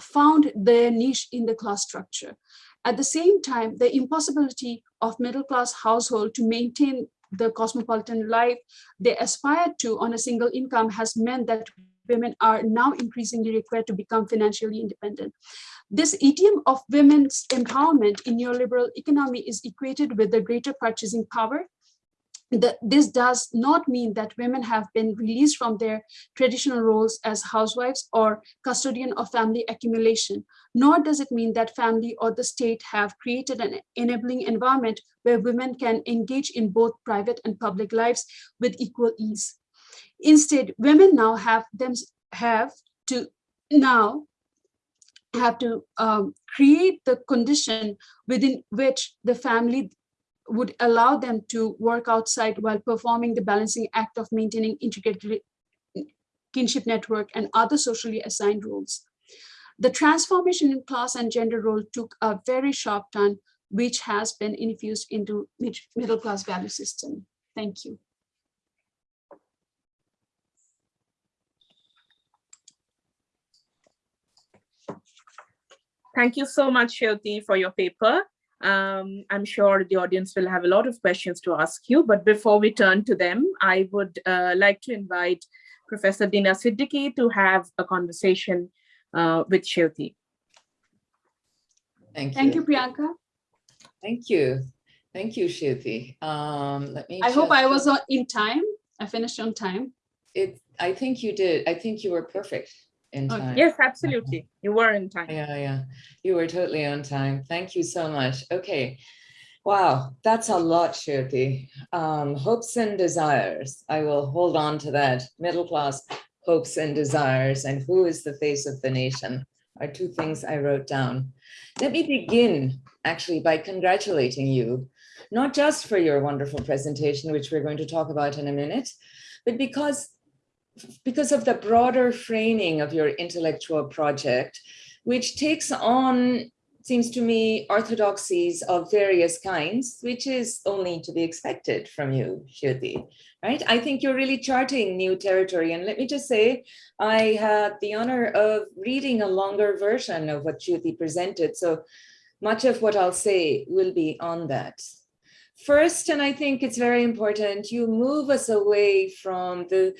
found their niche in the class structure. At the same time, the impossibility of middle class household to maintain the cosmopolitan life they aspired to on a single income has meant that women are now increasingly required to become financially independent. This idiom of women's empowerment in neoliberal economy is equated with the greater purchasing power. The, this does not mean that women have been released from their traditional roles as housewives or custodian of family accumulation, nor does it mean that family or the state have created an enabling environment where women can engage in both private and public lives with equal ease. Instead, women now have them have to now have to um, create the condition within which the family would allow them to work outside while performing the balancing act of maintaining integrated kinship network and other socially assigned roles. The transformation in class and gender role took a very sharp turn, which has been infused into middle class value system. Thank you. Thank you so much, Seuty, for your paper. Um, I'm sure the audience will have a lot of questions to ask you, but before we turn to them, I would uh, like to invite Professor Dina Siddiqui to have a conversation uh, with Seuty. Thank you. Thank you, Priyanka. Thank you. Thank you, Seuty. Um, let me. I hope I was in time. I finished on time. It. I think you did. I think you were perfect in Okay. time. Yes, absolutely. You were in time. Yeah, yeah. You were totally on time. Thank you so much. Okay. Wow, that's a lot, Seuty. Um, hopes and desires. I will hold on to that. Middle class hopes and desires and who is the face of the nation are two things I wrote down. Let me begin actually by congratulating you, not just for your wonderful presentation, which we're going to talk about in a minute, but because, because of the broader framing of your intellectual project, which takes on seems to me, orthodoxies of various kinds, which is only to be expected from you, Seuty, right? I think you're really charting new territory. And let me just say, I had the honor of reading a longer version of what Seuty presented. So much of what I'll say will be on that. First, and I think it's very important, you move us away from the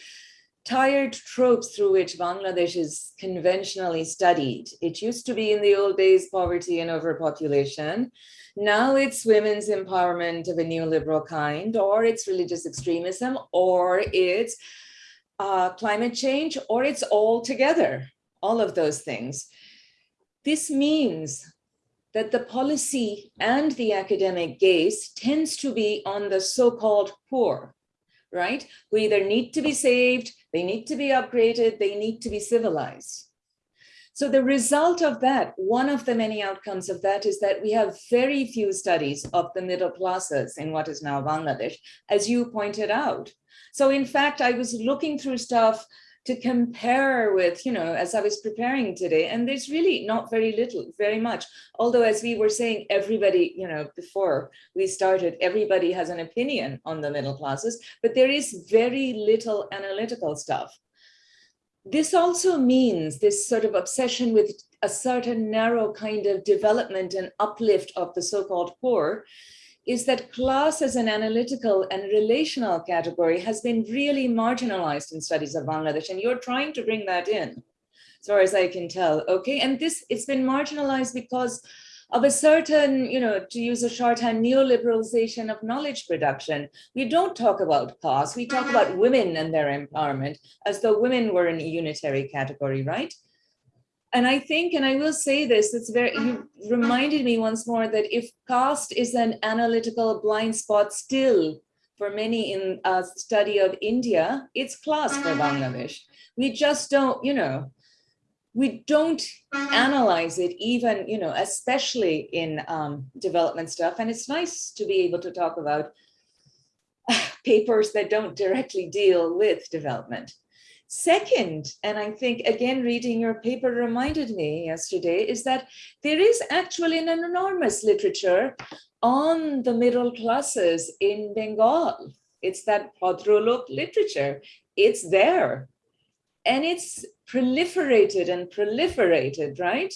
tired tropes through which Bangladesh is conventionally studied. It used to be in the old days poverty and overpopulation. Now it's women's empowerment of a neoliberal kind, or it's religious extremism, or it's uh, climate change, or it's all together, all of those things. This means that the policy and the academic gaze tends to be on the so-called poor, right? Who either need to be saved, they need to be upgraded, they need to be civilized. So the result of that, one of the many outcomes of that is that we have very few studies of the middle classes in what is now Bangladesh, as you pointed out. So in fact, I was looking through stuff to compare with, you know, as I was preparing today, and there's really not very little, very much. Although as we were saying, everybody, you know, before we started, everybody has an opinion on the middle classes, but there is very little analytical stuff. This also means this sort of obsession with a certain narrow kind of development and uplift of the so-called poor is that class as an analytical and relational category has been really marginalized in studies of Bangladesh, and you're trying to bring that in, as far as I can tell, okay? And this, it's been marginalized because of a certain, you know, to use a shorthand, neoliberalization of knowledge production. We don't talk about class, we talk about mm-hmm. women and their empowerment as though women were in a unitary category, right? And I think, and I will say this, it's very, you reminded me once more that if caste is an analytical blind spot still for many in a study of India, it's class for mm-hmm. Bangladesh. We just don't, you know, we don't mm-hmm. analyze it even, you know, especially in um, development stuff. And it's nice to be able to talk about uh, papers that don't directly deal with development. Second, and I think again, reading your paper reminded me yesterday, is that there is actually an enormous literature on the middle classes in Bengal. It's that Bhadralok literature. It's there. And it's proliferated and proliferated, right?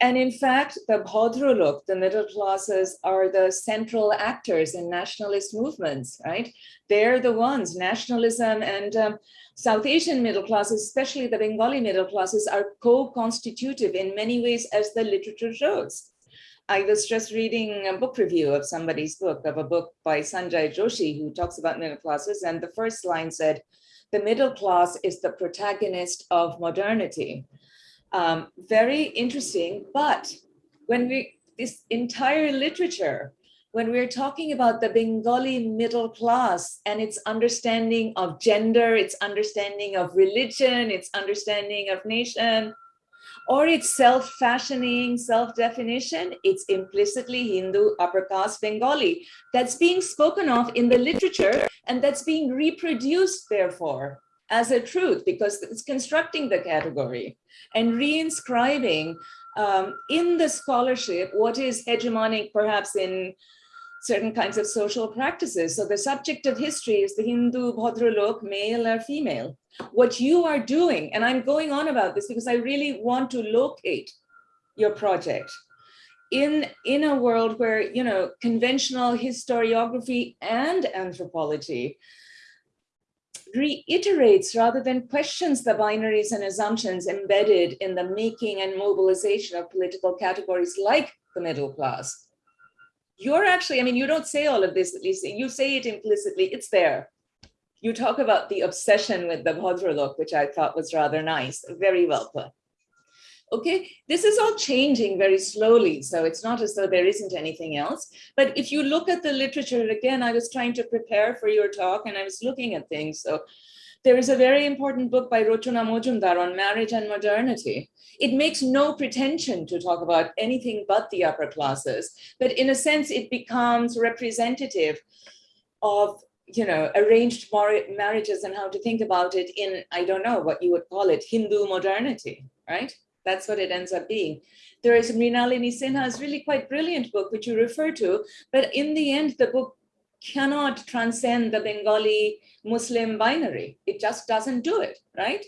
And in fact, the Bhadralok, the middle classes, are the central actors in nationalist movements, right? They're the ones, nationalism and um, South Asian middle classes, especially the Bengali middle classes, are co-constitutive in many ways as the literature shows. I was just reading a book review of somebody's book, of a book by Sanjay Joshi, who talks about middle classes, and the first line said, the middle class is the protagonist of modernity. Um, very interesting, but when we, this entire literature when we're talking about the Bengali middle class and its understanding of gender, its understanding of religion, its understanding of nation, or its self-fashioning, self-definition, it's implicitly Hindu upper caste Bengali. That's being spoken of in the literature and that's being reproduced, therefore, as a truth because it's constructing the category and reinscribing um, in the scholarship what is hegemonic perhaps in certain kinds of social practices. So the subject of history is the Hindu Bhadralok, male or female. What you are doing, and I'm going on about this because I really want to locate your project in, in a world where, you know, conventional historiography and anthropology reiterates rather than questions the binaries and assumptions embedded in the making and mobilization of political categories like the middle class you're actually, I mean, you don't say all of this, at least you say it implicitly, it's there. You talk about the obsession with the Bhadralok, which I thought was rather nice, very well put. Okay, this is all changing very slowly, so it's not as though there isn't anything else. But if you look at the literature, again, I was trying to prepare for your talk and I was looking at things. So There is a very important book by Rochona Majumdar on marriage and modernity. It makes no pretension to talk about anything but the upper classes, but in a sense, it becomes representative of you know, arranged marriages and how to think about it in, I don't know what you would call it, Hindu modernity, right? That's what it ends up being. There is Mrinalini Sinha's really quite brilliant book, which you refer to, but in the end, the book cannot transcend the Bengali Muslim binary. It just doesn't do it, right?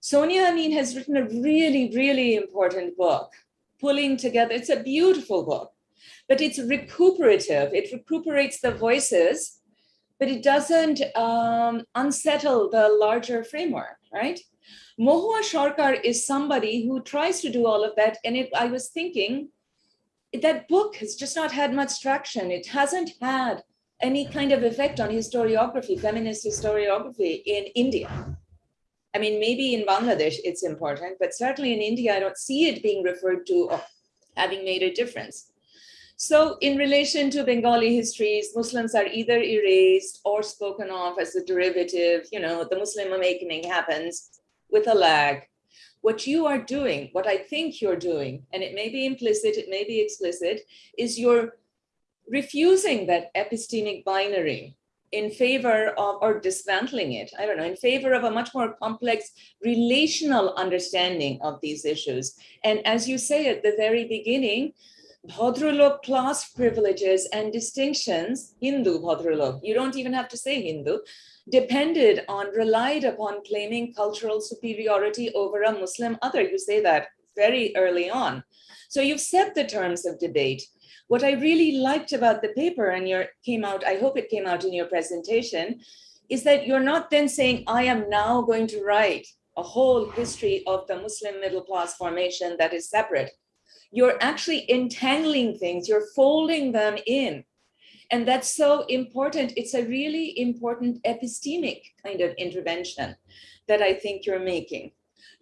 Sonia Amin has written a really, really important book, pulling together, it's a beautiful book, but it's recuperative. It recuperates the voices, but it doesn't um, unsettle the larger framework, right? Mahua Sarkar is somebody who tries to do all of that. And it, I was thinking, that book has just not had much traction. It hasn't had any kind of effect on historiography, feminist historiography in India. I mean, maybe in Bangladesh it's important, but certainly in India, I don't see it being referred to or having made a difference. So in relation to Bengali histories, Muslims are either erased or spoken of as a derivative, you know, the Muslim awakening happens with a lag what you are doing, what I think you're doing, and it may be implicit, it may be explicit, is you're refusing that epistemic binary in favor of, or dismantling it, I don't know, in favor of a much more complex relational understanding of these issues. And as you say at the very beginning, Bhadralok class privileges and distinctions, Hindu Bhadralok, you don't even have to say Hindu, depended on, relied upon claiming cultural superiority over a Muslim other. You say that very early on. So you've set the terms of debate. What I really liked about the paper and your came out, I hope it came out in your presentation, is that you're not then saying, I am now going to write a whole history of the Muslim middle class formation that is separate. You're actually entangling things, you're folding them in and that's so important. It's a really important epistemic kind of intervention that I think you're making.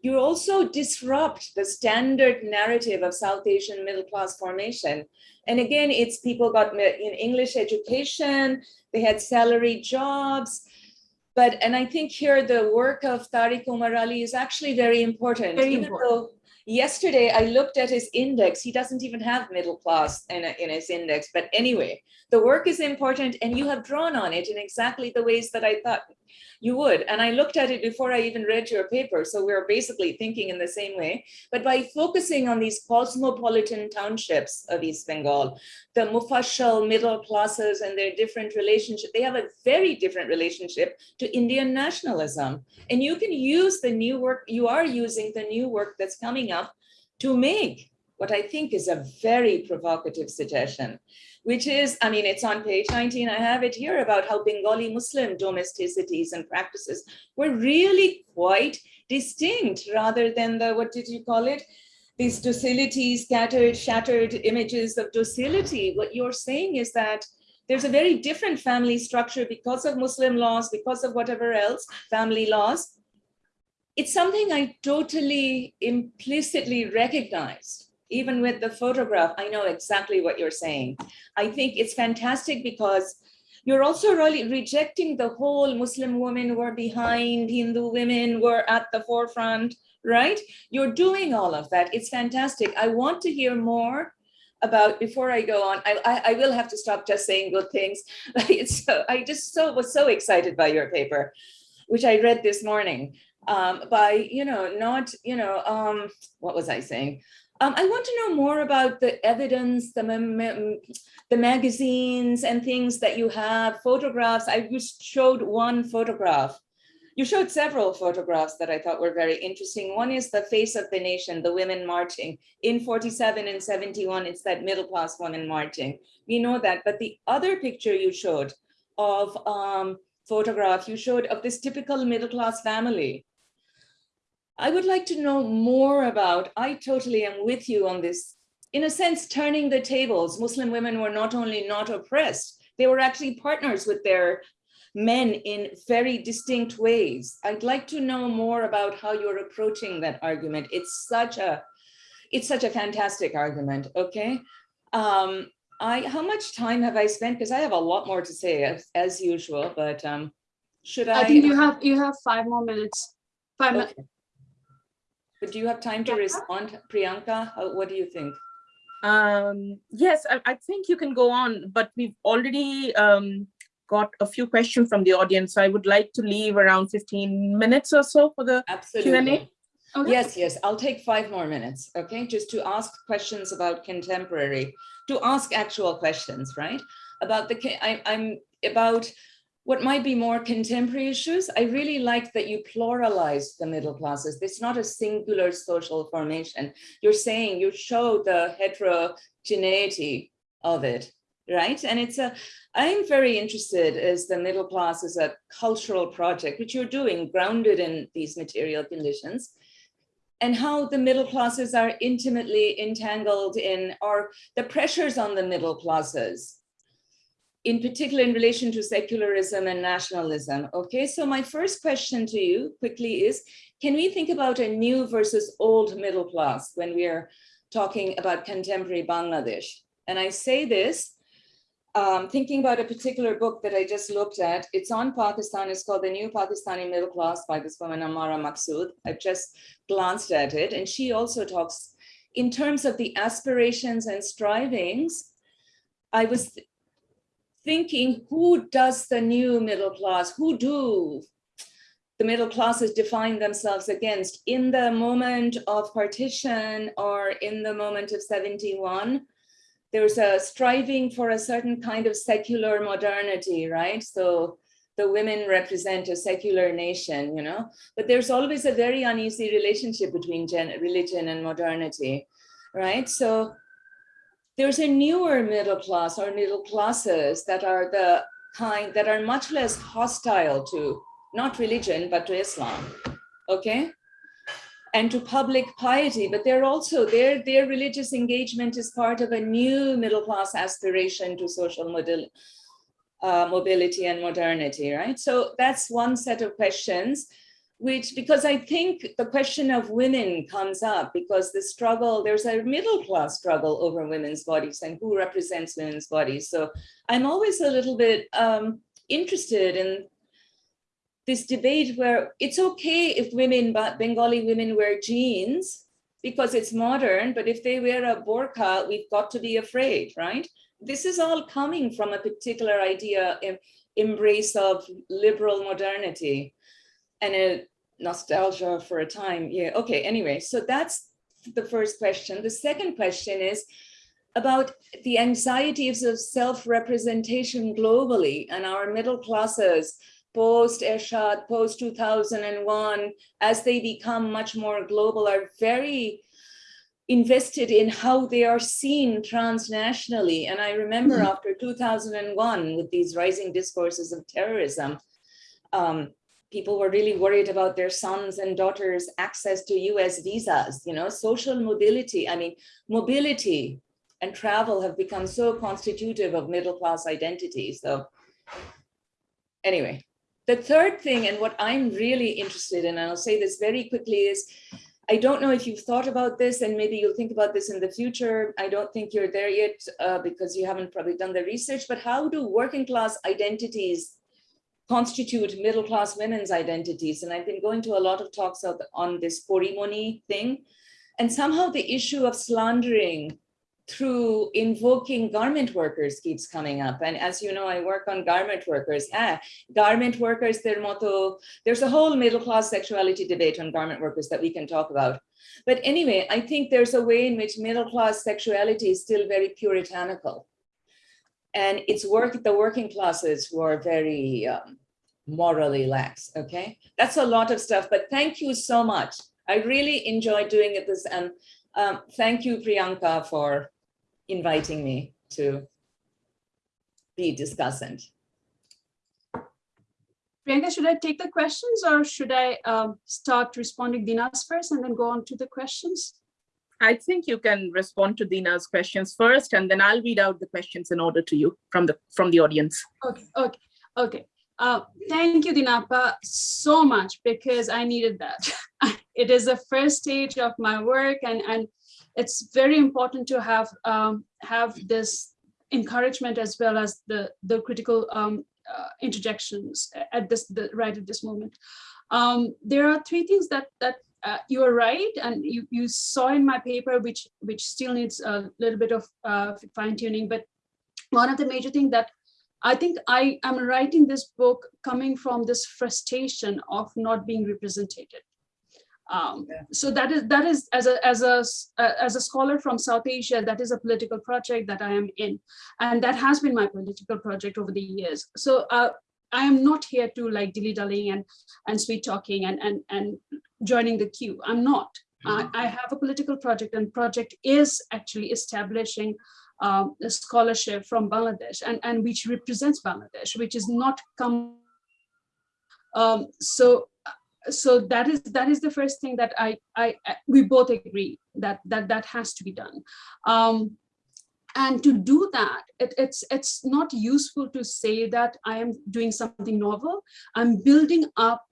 You also disrupt the standard narrative of South Asian middle class formation. And again, it's people got in English education, they had salary jobs, but and I think here the work of Tariq Omar Ali is actually very important. Very important. Yesterday I looked at his index, he doesn't even have middle class in, a, in his index, but anyway, the work is important and you have drawn on it in exactly the ways that I thought you would. And I looked at it before I even read your paper. So we're basically thinking in the same way. But by focusing on these cosmopolitan townships of East Bengal, the Mufassal middle classes and their different relationship, they have a very different relationship to Indian nationalism. And you can use the new work, you are using the new work that's coming to make what I think is a very provocative suggestion which is, I mean, it's on page 19, I have it here about how Bengali Muslim domesticities and practices were really quite distinct rather than the, what did you call it? These docility, scattered, shattered images of docility. What you're saying is that there's a very different family structure because of Muslim laws, because of whatever else, family laws. It's something I totally implicitly recognized even with the photograph, I know exactly what you're saying. I think it's fantastic because you're also really rejecting the whole Muslim women were behind, Hindu women were at the forefront, right? You're doing all of that. It's fantastic. I want to hear more about before I go on. I, I, I will have to stop just saying good things. So, I just so was so excited by your paper, which I read this morning. Um, by you know not you know um, what was I saying? Um, I want to know more about the evidence, the, the magazines and things that you have, photographs. I just showed one photograph. You showed several photographs that I thought were very interesting. One is the face of the nation, the women marching. In 47 and 71, it's that middle class woman marching. We know that, but the other picture you showed of um, photograph you showed of this typical middle class family I would like to know more about, I totally am with you on this, in a sense, turning the tables. Muslim women were not only not oppressed, they were actually partners with their men in very distinct ways. I'd like to know more about how you're approaching that argument. It's such a, it's such a fantastic argument, okay? Um, I, how much time have I spent? Because I have a lot more to say as, as usual, but um, Should I? I think you have, you have five more minutes. Five minutes. Okay. But do you have time to Yeah. respond, Priyanka? How- What do you think? Um, yes, I, I think you can go on, but we've already um, got a few questions from the audience. So I would like to leave around 15 minutes or so for the Absolutely. Okay. Yes, yes, I'll take five more minutes, okay, just to ask questions about contemporary, to ask actual questions, right? About the, I, I'm about what might be more contemporary issues. I really like that you pluralize the middle classes. It's not a singular social formation. You're saying you show the heterogeneity of it, right? And it's a, I'm very interested as the middle class as a cultural project, which you're doing grounded in these material conditions and how the middle classes are intimately entangled in, or the pressures on the middle classes, in particular in relation to secularism and nationalism. Okay, so my first question to you quickly is, can we think about a new versus old middle class when we are talking about contemporary Bangladesh? And I say this um, thinking about a particular book that I just looked at. It's on Pakistan. It's called The New Pakistani Middle Class by this woman, Ammara Maqsood. I've just glanced at it. And she also talks in terms of the aspirations and strivings. I was thinking, who does the new middle class? Who do the middle classes define themselves against in the moment of partition or in the moment of 71? there's a striving for a certain kind of secular modernity, right? So the women represent a secular nation, you know, but there's always a very uneasy relationship between religion and modernity, right? So there's a newer middle class or middle classes that are the kind that are much less hostile to not religion, but to Islam, okay? and to public piety, but they're also their their religious engagement is part of a new middle class aspiration to social model, uh, mobility and modernity, right? So that's one set of questions, which because I think the question of women comes up because the struggle there's a middle class struggle over women's bodies and who represents women's bodies. So I'm always a little bit um, interested in this debate where it's okay if women, but Bengali women wear jeans because it's modern, but if they wear a burqa, we've got to be afraid, right? This is all coming from a particular idea, em- embrace of liberal modernity and a nostalgia for a time. Yeah, okay, anyway, so that's the first question. The second question is about the anxieties of self-representation globally and our middle classes post Ershad, post 2001, as they become much more global, are very invested in how they are seen transnationally. And I remember Mhm. after 2001, with these rising discourses of terrorism, um, people were really worried about their sons and daughters' access to US visas, you know, social mobility. I mean, mobility and travel have become so constitutive of middle class identity. So anyway, the third thing, and what I'm really interested in, and I'll say this very quickly, is I don't know if you've thought about this, and maybe you'll think about this in the future. I don't think you're there yet uh, because you haven't probably done the research, but how do working class identities constitute middle class women's identities? And I've been going to a lot of talks on this Porimoni thing. And somehow the issue of slandering through invoking garment workers keeps coming up. And as you know, I work on garment workers. Ah, garment workers, their motto, there's a whole middle class sexuality debate on garment workers that we can talk about. But anyway, I think there's a way in which middle class sexuality is still very puritanical. And it's work the working classes who are very um, morally lax, okay? That's a lot of stuff, but thank you so much. I really enjoyed doing it this and um, thank you, Priyanka, for inviting me to be discussant. Priyanka, should I take the questions or should I um, start responding Dina's first and then go on to the questions? I think you can respond to Dina's questions first, and then I'll read out the questions in order to you from the from the audience. Okay, okay, okay. Uh, thank you, Dinapa, so much because I needed that. it is the first stage of my work, and and it's very important to have um, have this encouragement as well as the the critical um, uh, interjections at this the, right at this moment. Um, there are three things that that uh, you are right, and you you saw in my paper, which which still needs a little bit of uh, fine tuning. But one of the major things that I think I am writing this book coming from this frustration of not being represented. Um, yeah. So that is that is as a as a uh, as a scholar from South Asia, that is a political project that I am in, and that has been my political project over the years. So uh, I am not here to like dilly dallying and and sweet talking and and and joining the queue. I'm not. Mm -hmm. I, I have a political project, and project is actually establishing um, a scholarship from Bangladesh and, and which represents Bangladesh, which is not come. Um, so so that is that is the first thing that I, I we both agree that that that has to be done. Um, and to do that, it, it's it's not useful to say that I am doing something novel. I'm building up,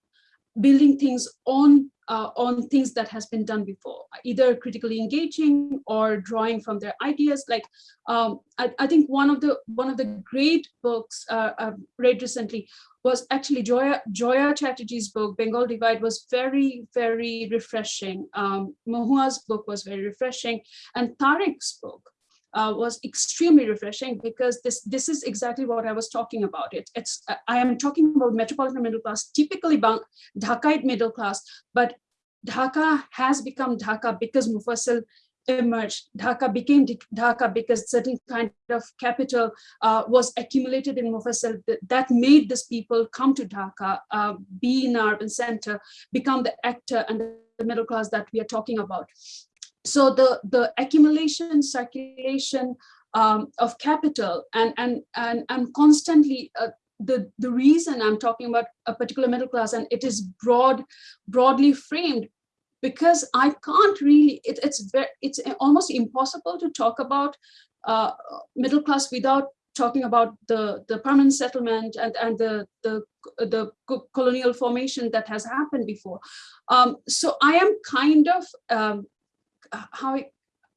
building things on uh, on things that has been done before, either critically engaging or drawing from their ideas. Like um, I, I, think one of the one of the great books uh, I've read recently was actually Joya Joya Chatterji's book Bengal Divide was very very refreshing. Um, book was very refreshing, and Tariq's book uh, was extremely refreshing because this this is exactly what I was talking about. It it's I am talking about metropolitan middle class, typically Dhakaite middle class, but Dhaka has become Dhaka because Mufassal emerged. Dhaka became Dhaka because certain kind of capital uh, was accumulated in Mufassal that made these people come to Dhaka, uh, be in urban center, become the actor and the middle class that we are talking about so the the accumulation circulation um, of capital and and and and constantly uh, the the reason i'm talking about a particular middle class and it is broad broadly framed because i can't really it, it's very it's almost impossible to talk about uh, middle class without talking about the the permanent settlement and and the the the colonial formation that has happened before. Um, so i am kind of um, how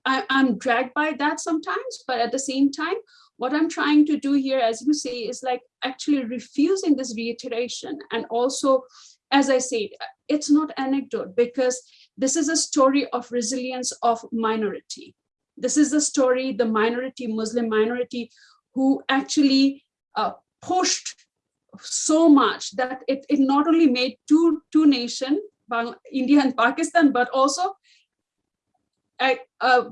I, I'm dragged by that sometimes, but at the same time, what I'm trying to do here, as you say, is like actually refusing this reiteration. And also, as I said, it's not anecdote because this is a story of resilience of minority. This is the story, the minority, Muslim minority, who actually uh, pushed so much that it, it not only made two, two nation, India and Pakistan, but also uh,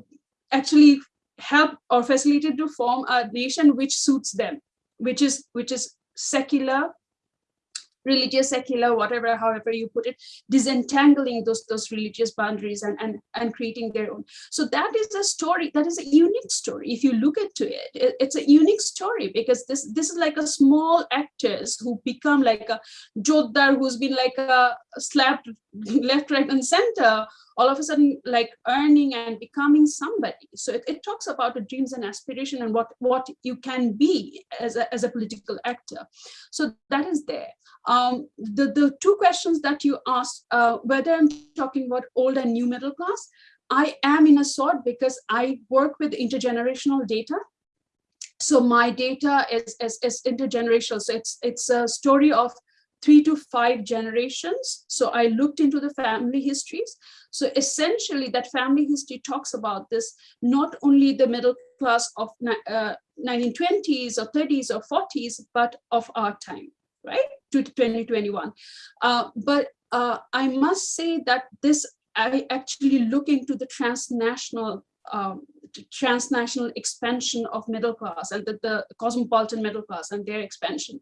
actually help or facilitate to form a nation which suits them, which is which is secular, religious, secular, whatever, however you put it, disentangling those those religious boundaries and and and creating their own. So that is a story. That is a unique story. If you look into it, it it's a unique story because this this is like a small actors who become like a Jotdar who's been like a slapped left, right, and center all of a sudden like earning and becoming somebody. So it, it talks about the dreams and aspiration and what, what you can be as a, as a political actor. So that is there. The, the two questions that you asked, uh, whether I'm talking about old and new middle class, I am in a sort because I work with intergenerational data so my data is, is, is, intergenerational. So it's, it's a story of three to five generations. So I looked into the family histories. So essentially that family history talks about this, not only the middle class of uh, 1920s or 30s or 40s, but of our time, right, to 2021. Uh, but uh, I must say that this, I actually look into the transnational um, transnational expansion of middle class and the, the, cosmopolitan middle class and their expansion.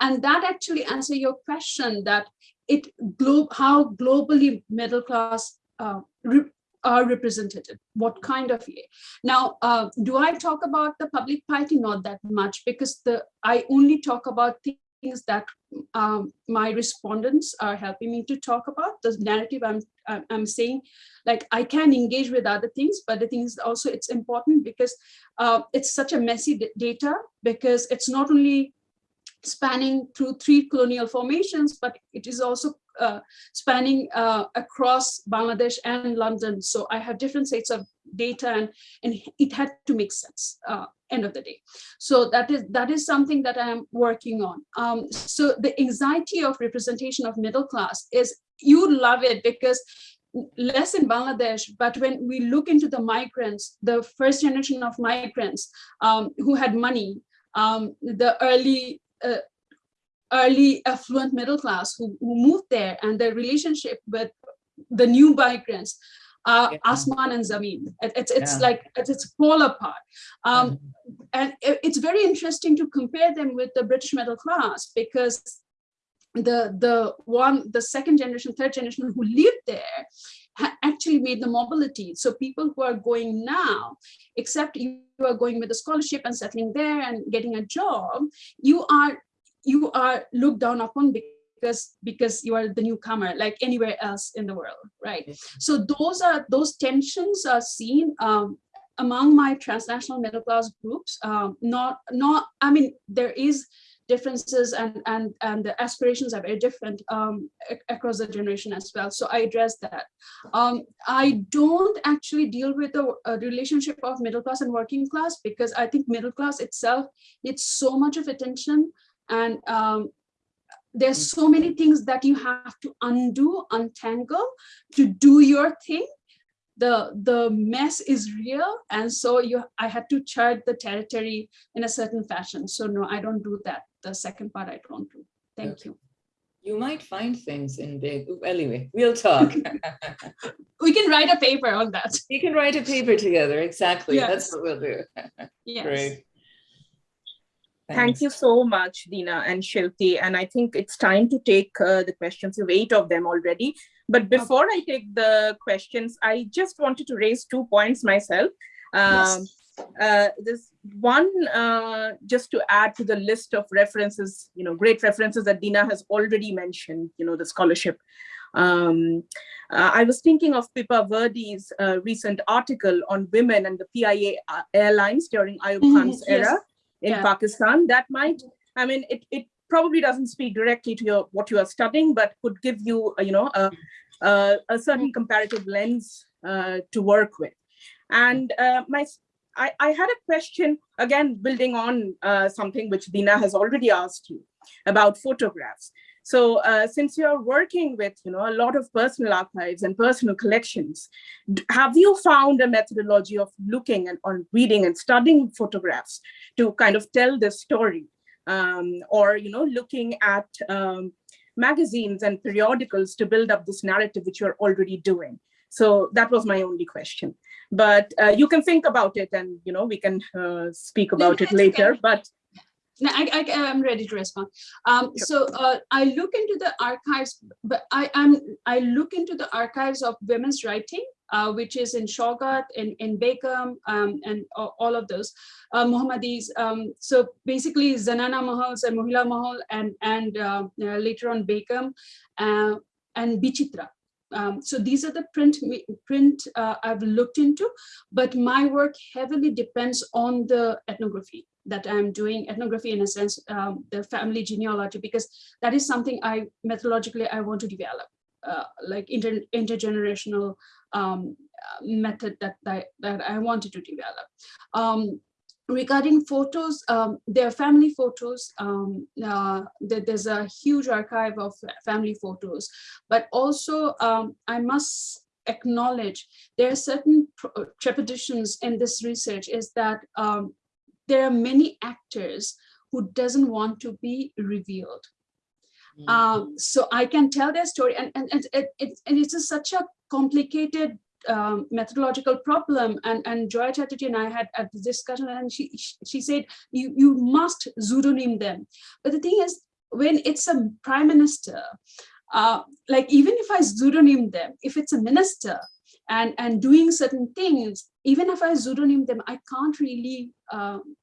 And that actually answer your question that it glo how globally middle class uh, re are represented, what kind of Now, uh, do I talk about the public piety? Not that much because the I only talk about things that um, my respondents are helping me to talk about. The narrative I'm I'm saying like I can engage with other things but the thing is also it's important because uh, it's such a messy data because it's not only spanning through three colonial formations but it is also spanning uh, across Bangladesh and London. So I have different sets of data and, and it had to make sense uh, end of the day. So that is that is something that I'm working on. Um, so the anxiety of representation of middle class is you love it because less in Bangladesh, but when we look into the migrants, the first generation of migrants um, who had money, um, the early uh, early affluent middle class who, who moved there and their relationship with the new migrants, uh, yeah. Asman and Zameen. It, it's it's yeah. like it's, it's fall apart. Um, mm-hmm. And it, it's very interesting to compare them with the British middle class because the the one the second generation third generation who lived there actually made the mobility so people who are going now except you are going with a scholarship and settling there and getting a job you are you are looked down upon because because you are the newcomer like anywhere else in the world right so those are those tensions are seen um, among my transnational middle class groups um, not not i mean there is differences and and and the aspirations are very different um, across the generation as well. So I address that. Um, I don't actually deal with the relationship of middle class and working class because I think middle class itself needs so much of attention and um, there's so many things that you have to undo, untangle to do your thing the the mess is real and so you i had to chart the territory in a certain fashion so no i don't do that the second part I don't do. Thank okay. you. You might find things in big, anyway, we'll talk. we can write a paper on that. We can write a paper together, exactly. Yes. That's what we'll do. yes. Great. Thank you so much, Dina and Shilpi. And I think it's time to take uh, the questions. You have eight of them already. But before okay. I take the questions, I just wanted to raise two points myself. Um, yes uh, this one, uh, just to add to the list of references, you know, great references that Dina has already mentioned, you know, the scholarship. Um, uh, I was thinking of Pippa Virdee's uh, recent article on women and the PIA uh, airlines during Ayub mm-hmm, Khan's mm -hmm, era yes. In yeah. Pakistan. That might, I mean, it, it probably doesn't speak directly to your what you are studying, but could give you, uh, you know, a, a, a certain comparative lens to work with. And my I, I had a question, again, building on uh, something which Dina has already asked you about photographs. So uh, since you're working with you know, a lot of personal archives and personal collections, have you found a methodology of looking and on reading and studying photographs to kind of tell the story? Um, or you know, looking at um, magazines and periodicals to build up this narrative which you're already doing? So that was my only question but uh, you can think about it and you know we can uh, speak about it later but I, I am ready to respond. Um, sure. So uh, I look into the archives, but I am I look into the archives of women's writing, uh, which is in Saogat, in in Begum, um, and all of those uh, Muhammadis. Um, so basically, Zanana Mahals and Mohila Mahal, and and uh, later on Bakum uh, and Bichitra. Um, so these are the print print uh, I've looked into, but my work heavily depends on the ethnography that I'm doing, ethnography in a sense, um, the family genealogy, because that is something I methodologically I want to develop, uh, like inter intergenerational um, method that, that, that I wanted to develop. Um, regarding photos, um, there are family photos. Um, uh, there's a huge archive of family photos, but also um, I must acknowledge there are certain trepidations in this research is that um, there are many actors who doesn't want to be revealed. Mm -hmm. so I can tell their story and, and, and, it, it, and it's a, such a complicated um, methodological problem and and Joya Chatterji and I had a discussion and she she said you you must pseudonym them but the thing is when it's a prime minister uh, like even if I pseudonym them if it's a minister and and doing certain things even if I pseudonym them I can't really um,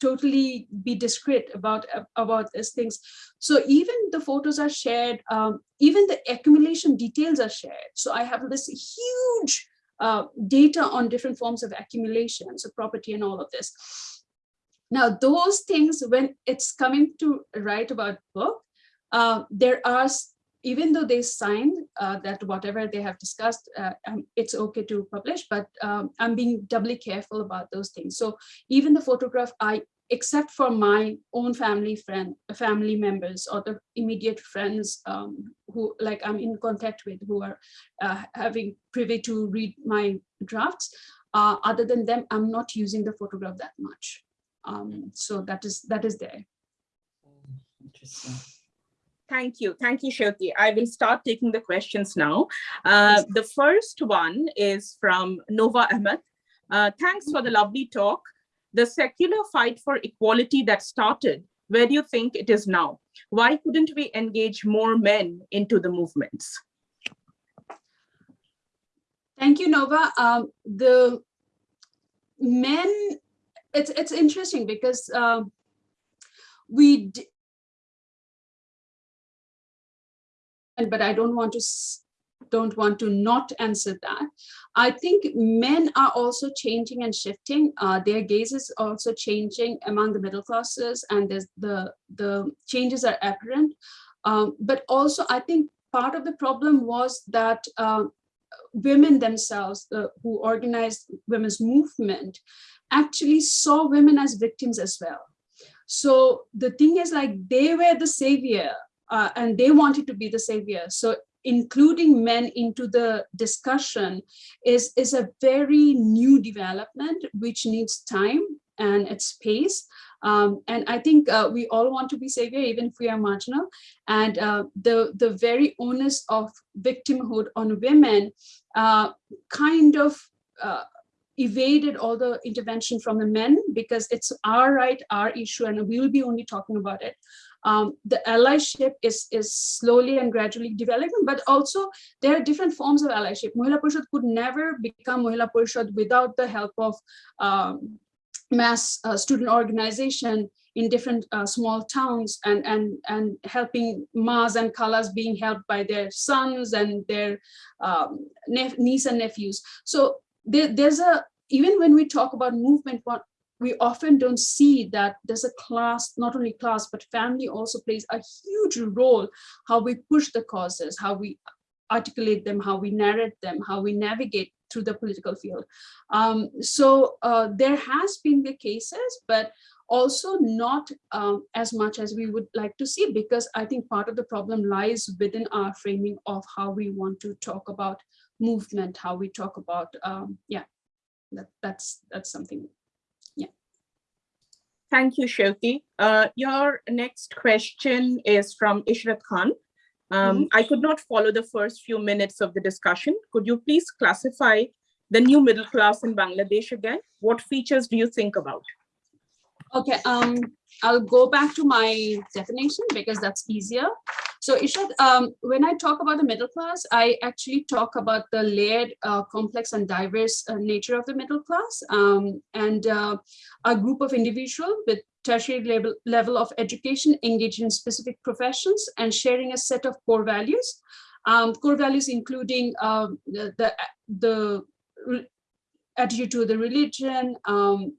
totally be discreet about about these things. So even the photos are shared um, even the accumulation details are shared. So i have this huge uh, data on different forms of accumulation so property and all of this. Now those things when it's coming to write about book uh, there are even though they signed uh, that whatever they have discussed, uh, um, it's okay to publish, but um, I'm being doubly careful about those things. So even the photograph, I except for my own family friend, family members or the immediate friends um, who like I'm in contact with who are uh, having privy to read my drafts. Uh, other than them, I'm not using the photograph that much. Um, so that is that is there. Interesting. Thank you. Thank you, Seuty. I will start taking the questions now. Uh, the first one is from Nova Ahmed. Uh, thanks for the lovely talk. The secular fight for equality that started, where do you think it is now? Why couldn't we engage more men into the movements? Thank you, Nova. Um, the men, it's it's interesting because um, we but I don't want to don't want to not answer that. I think men are also changing and shifting. Uh, their gaze is also changing among the middle classes and the, the changes are apparent. Um, but also I think part of the problem was that uh, women themselves uh, who organized women's movement actually saw women as victims as well. So the thing is like they were the savior uh, and they wanted to be the savior. So including men into the discussion is, is a very new development which needs time and its space. Um, and I think uh, we all want to be savior, even if we are marginal. And uh, the, the very onus of victimhood on women uh, kind of uh, evaded all the intervention from the men because it's our right, our issue, and we'll be only talking about it um, the allyship is, is slowly and gradually developing, but also there are different forms of allyship. Mohila Parishad could never become Mohila Parishad without the help of um, mass uh, student organization in different uh, small towns and, and, and helping Mas and Kalas being helped by their sons and their um, niece and nephews. So there, there's a, even when we talk about movement, what we often don't see that there's a class, not only class, but family also plays a huge role, how we push the causes, how we articulate them, how we narrate them, how we navigate through the political field. Um, so uh, there has been the cases, but also not um, as much as we would like to see, because I think part of the problem lies within our framing of how we want to talk about movement, how we talk about, um, yeah, that, that's, that's something yeah. Thank you, Seuty. Uh, your next question is from Ishrat Khan. Um, mm -hmm. I could not follow the first few minutes of the discussion. Could you please classify the new middle class in Bangladesh again? What features do you think about? Okay, um, I'll go back to my definition because that's easier. So Ishrat, um, when I talk about the middle class, I actually talk about the layered, uh, complex and diverse uh, nature of the middle class um, and uh, a group of individuals with tertiary level, level of education engaged in specific professions and sharing a set of core values. Um, core values including um, the, the, the attitude to the religion, um,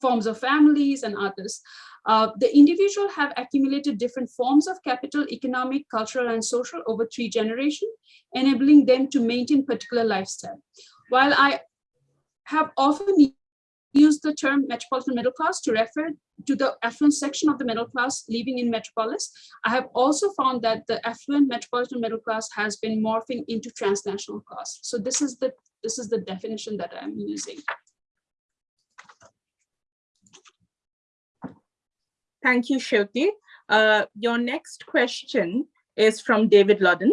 forms of families and others. Uh, the individual have accumulated different forms of capital, economic, cultural, and social over three generations, enabling them to maintain particular lifestyle. While I have often used the term metropolitan middle class to refer to the affluent section of the middle class living in metropolis, I have also found that the affluent metropolitan middle class has been morphing into transnational class. So this is the this is the definition that I'm using. Thank you, Seuty. Uh, your next question is from David Ludden.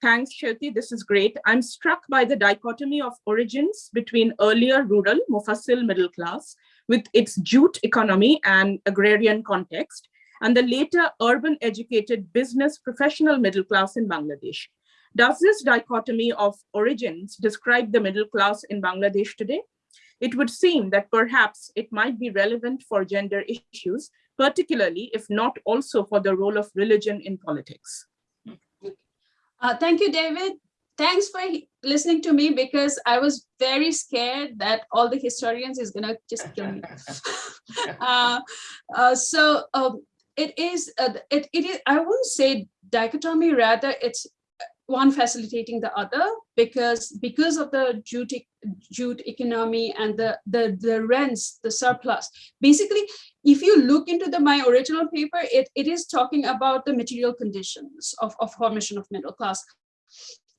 Thanks, Shruti. This is great. I'm struck by the dichotomy of origins between earlier rural, Mufassal middle class, with its jute economy and agrarian context, and the later urban educated business professional middle class in Bangladesh. Does this dichotomy of origins describe the middle class in Bangladesh today? It would seem that perhaps it might be relevant for gender issues, particularly if not also for the role of religion in politics. Uh, thank you, David. Thanks for listening to me because I was very scared that all the historians is gonna just kill me. uh, uh, so um, it is, uh, it, it is, I wouldn't say dichotomy, rather it's one facilitating the other because because of the jute, jute economy and the, the, the rents, the surplus. Basically, if you look into the my original paper, it, it is talking about the material conditions of, of formation of middle class.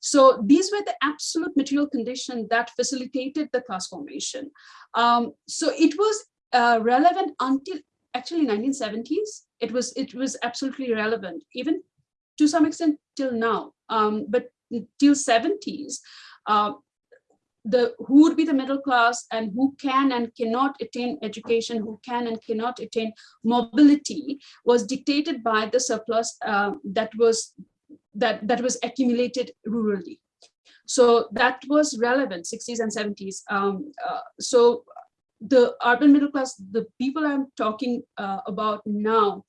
So these were the absolute material condition that facilitated the class formation. Um, so it was uh, relevant until actually 1970s. It was it was absolutely relevant, even to some extent till now. Um, but till 70s, uh, the who would be the middle class and who can and cannot attain education, who can and cannot attain mobility was dictated by the surplus uh, that was that that was accumulated rurally. So that was relevant 60s and 70s. Um, uh, so the urban middle class, the people I'm talking uh, about now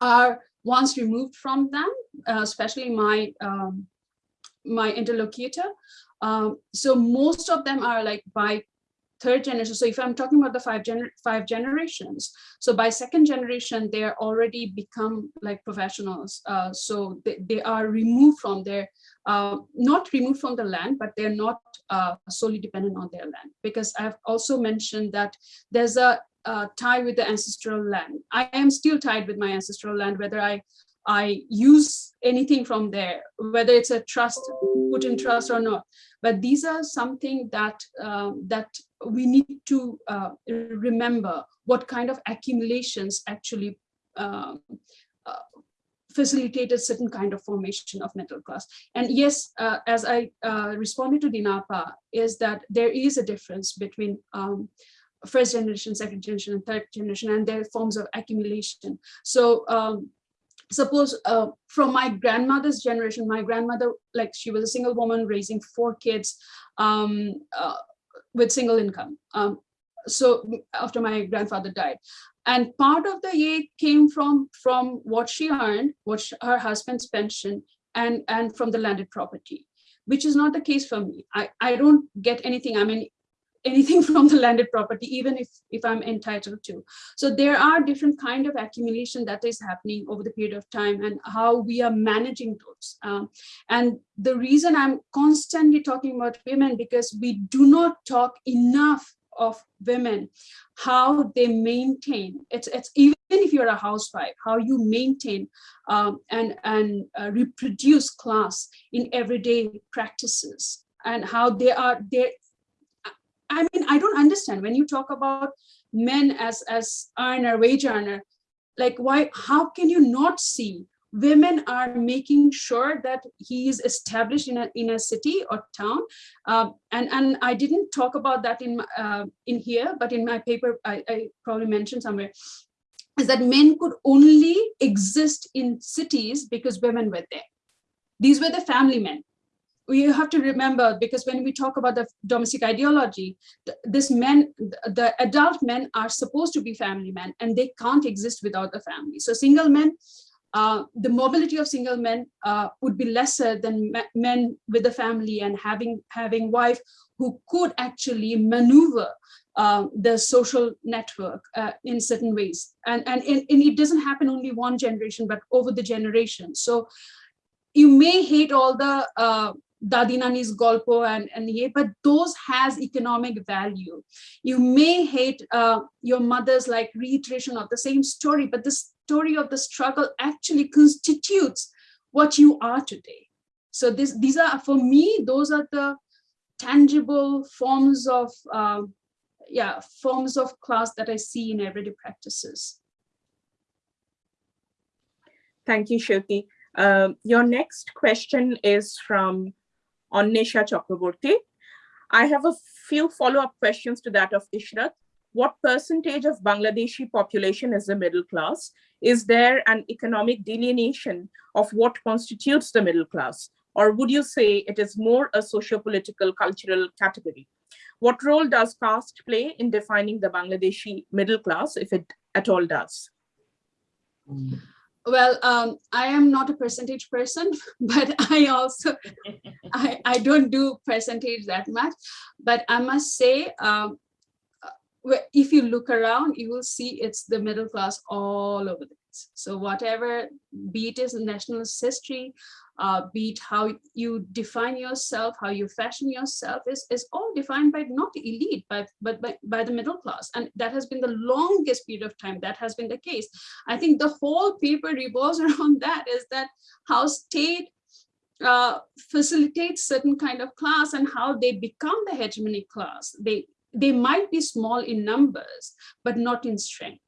are once removed from them, uh, especially my um, my interlocutor. Um, so most of them are like by third generation. So if I'm talking about the five, gener five generations, so by second generation, they're already become like professionals. Uh, so they, they are removed from their, uh, not removed from the land, but they're not uh, solely dependent on their land. Because I've also mentioned that there's a tie with the ancestral land. I am still tied with my ancestral land, whether I I use anything from there, whether it's a trust, put in trust or not. But these are something that um, that we need to uh, remember what kind of accumulations actually um, uh, facilitated certain kind of formation of middle class. And yes, uh, as I uh, responded to Dinapa, is that there is a difference between um, first generation, second generation, and third generation, and their forms of accumulation. So um, suppose uh, from my grandmother's generation, my grandmother, like she was a single woman raising four kids um, uh, with single income. Um, so after my grandfather died. And part of the aid came from, from what she earned, what she, her husband's pension, and, and from the landed property, which is not the case for me. I, I don't get anything. I mean, anything from the landed property, even if, if I'm entitled to. So there are different kind of accumulation that is happening over the period of time and how we are managing those. Um, and the reason I'm constantly talking about women because we do not talk enough of women, how they maintain, it's, it's even if you're a housewife, how you maintain um, and, and uh, reproduce class in everyday practices and how they are there I mean, I don't understand. When you talk about men as as earner, wage earner, like why, how can you not see women are making sure that he is established in a in a city or town? Um, and and i didn't talk about that in uh, in here but in my paper I, I probably mentioned somewhere is that men could only exist in cities because women were there. These were the family men we have to remember because when we talk about the domestic ideology, this men, the adult men are supposed to be family men and they can't exist without the family. So single men, uh, the mobility of single men uh, would be lesser than men with a family and having having wife who could actually maneuver uh, the social network uh, in certain ways. And, and, and it doesn't happen only one generation, but over the generation. So you may hate all the uh, Dadi Nani's Golpo and, and ye, but those has economic value. You may hate uh, your mother's like reiteration of the same story, but the story of the struggle actually constitutes what you are today. So this, these are, for me, those are the tangible forms of, um, yeah, forms of class that I see in everyday practices. Thank you, Seuty. Uh, your next question is from Annesha Chakraborty. I have a few follow-up questions to that of Ishrat. What percentage of Bangladeshi population is the middle class? Is there an economic delineation of what constitutes the middle class? Or would you say it is more a socio-political cultural category? What role does caste play in defining the Bangladeshi middle class, if it at all does? Mm. Well, um, I am not a percentage person, but I also, I, I don't do percentage that much, but I must say, um, uh, if you look around, you will see it's the middle class all over the So whatever, be it is nationalist history, uh, be it how you define yourself, how you fashion yourself is, is all defined by not elite, but, but by, by the middle class. And that has been the longest period of time that has been the case. I think the whole paper revolves around that is that how state uh, facilitates certain kind of class and how they become the hegemonic class. They, they might be small in numbers, but not in strength.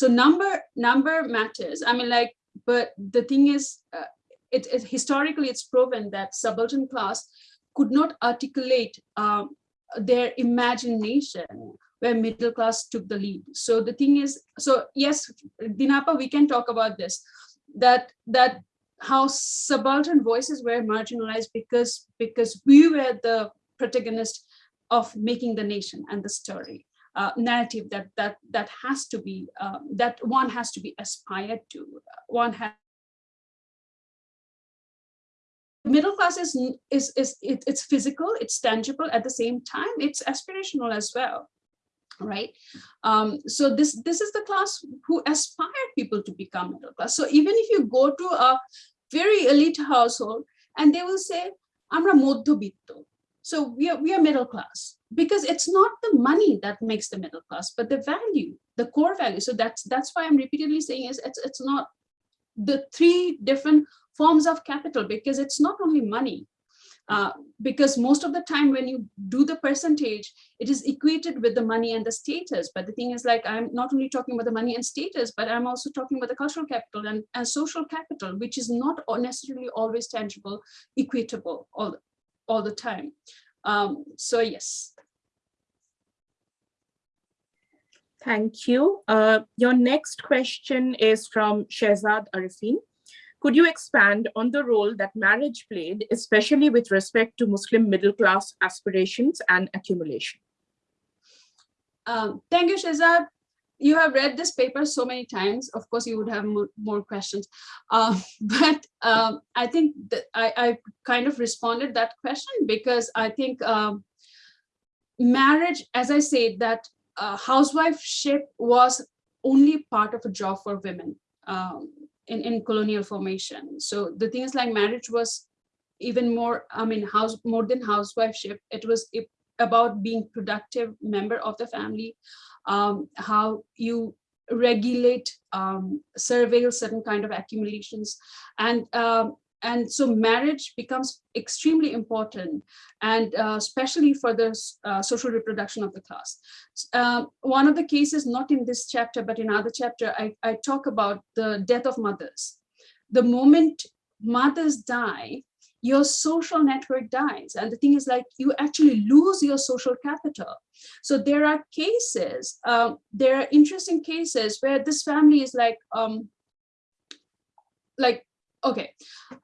So number, number matters. I mean, like, but the thing is, uh, it, historically it's proven that subaltern class could not articulate um, their imagination where middle class took the lead. So the thing is, so yes, Dinapa, we can talk about this, that that how subaltern voices were marginalized because because we were the protagonist of making the nation and the story uh, narrative that that that has to be um, that one has to be aspired to. One has middle class is is is it, it's physical it's tangible at the same time it's aspirational as well right? Um so this this is the class who aspire people to become middle class. So even if you go to a very elite household and they will say amra moddhobitto. So we are we are middle class because it's not the money that makes the middle class but the value the core value so that's that's why i'm repeatedly saying is it's it's not the three different forms of capital because it's not only money uh, because most of the time when you do the percentage, it is equated with the money and the status. But the thing is like, I'm not only talking about the money and status, but I'm also talking about the cultural capital and, and social capital, which is not necessarily always tangible, equitable all, all the time. Um, so yes. Thank you. Uh, your next question is from Shehzad Arifin. Could you expand on the role that marriage played, especially with respect to Muslim middle class aspirations and accumulation? Um, thank you, Shehzad. You have read this paper so many times. Of course, you would have more, more questions. Uh, but um, I think I, I, kind of responded that question because I think um, marriage, as I said, that uh, housewifeship was only part of a job for women. Um, in, in colonial formation. So the things like marriage was even more, I mean, house more than housewifeship. It was about being productive member of the family, um, how you regulate, um, surveil certain kind of accumulations. And um, and so marriage becomes extremely important and uh, especially for the uh, social reproduction of the class. Uh, one of the cases, not in this chapter, but in other chapter, I, I talk about the death of mothers. The moment mothers die, your social network dies. And the thing is like, you actually lose your social capital. So there are cases, um, there are interesting cases where this family is like, um, like okay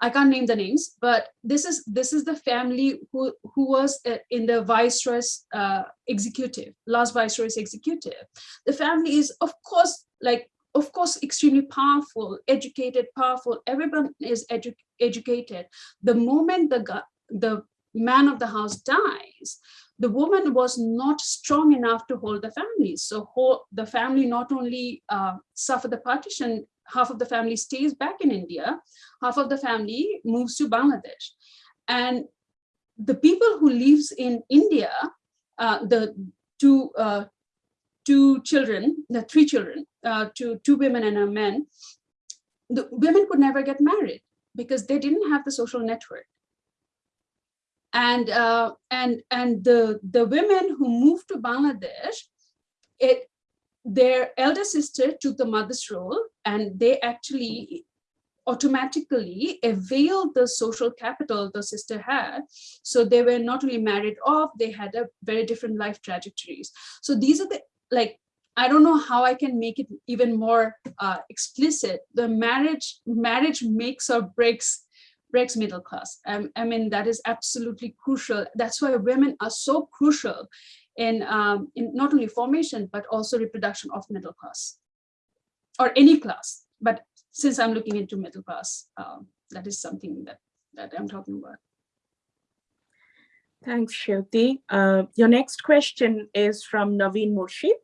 i can't name the names but this is this is the family who who was uh, in the viceroy's uh, executive last viceroy's executive. The family is of course like of course extremely powerful educated powerful. Everyone is edu educated. The moment the the man of the house dies the woman was not strong enough to hold the family. So the family not only uh, suffered the partition half of the family stays back in India, half of the family moves to Bangladesh. And the people who lives in India, uh, the two, uh, two children, the three children, uh, two, two women and a man, the women could never get married because they didn't have the social network. And, uh, and, and the, the women who moved to Bangladesh, it, their elder sister took the mother's role and they actually automatically availed the social capital the sister had. So they were not only married off, they had a very different life trajectories. So these are the, like, I don't know how I can make it even more uh, explicit. The marriage, marriage makes or breaks breaks middle class. Um, I mean, that is absolutely crucial. That's why women are so crucial in, um, in not only formation, but also reproduction of middle class or any class. But since I'm looking into middle class, um, that is something that, that I'm talking about. Thanks, Seuty. Uh, your next question is from Navine Murshid.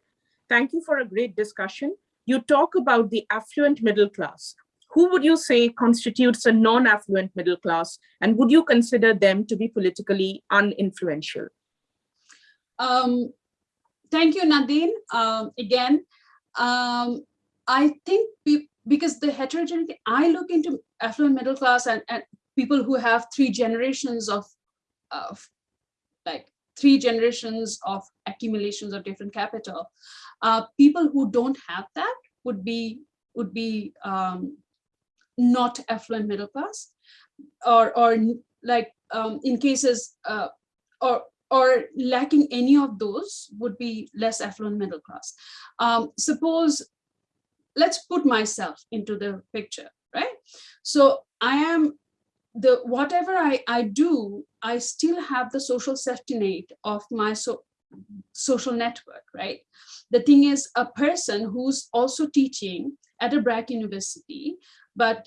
Thank you for a great discussion. you talk about the affluent middle class. Who would you say constitutes a non-affluent middle class? And would you consider them to be politically uninfluential? Um, thank you, Nadine. Um, again, um, I think be, because the heterogeneity, I look into affluent middle class and, and people who have three generations of, of like three generations of accumulations of different capital. Uh, people who don't have that would be would be um, not affluent middle class, or or like um, in cases uh, or or lacking any of those would be less affluent middle class. Um, suppose, let's put myself into the picture, right? So I am the whatever I, I do, I still have the social safety net of my so, social network, right? The thing is a person who's also teaching at a BRAC university, but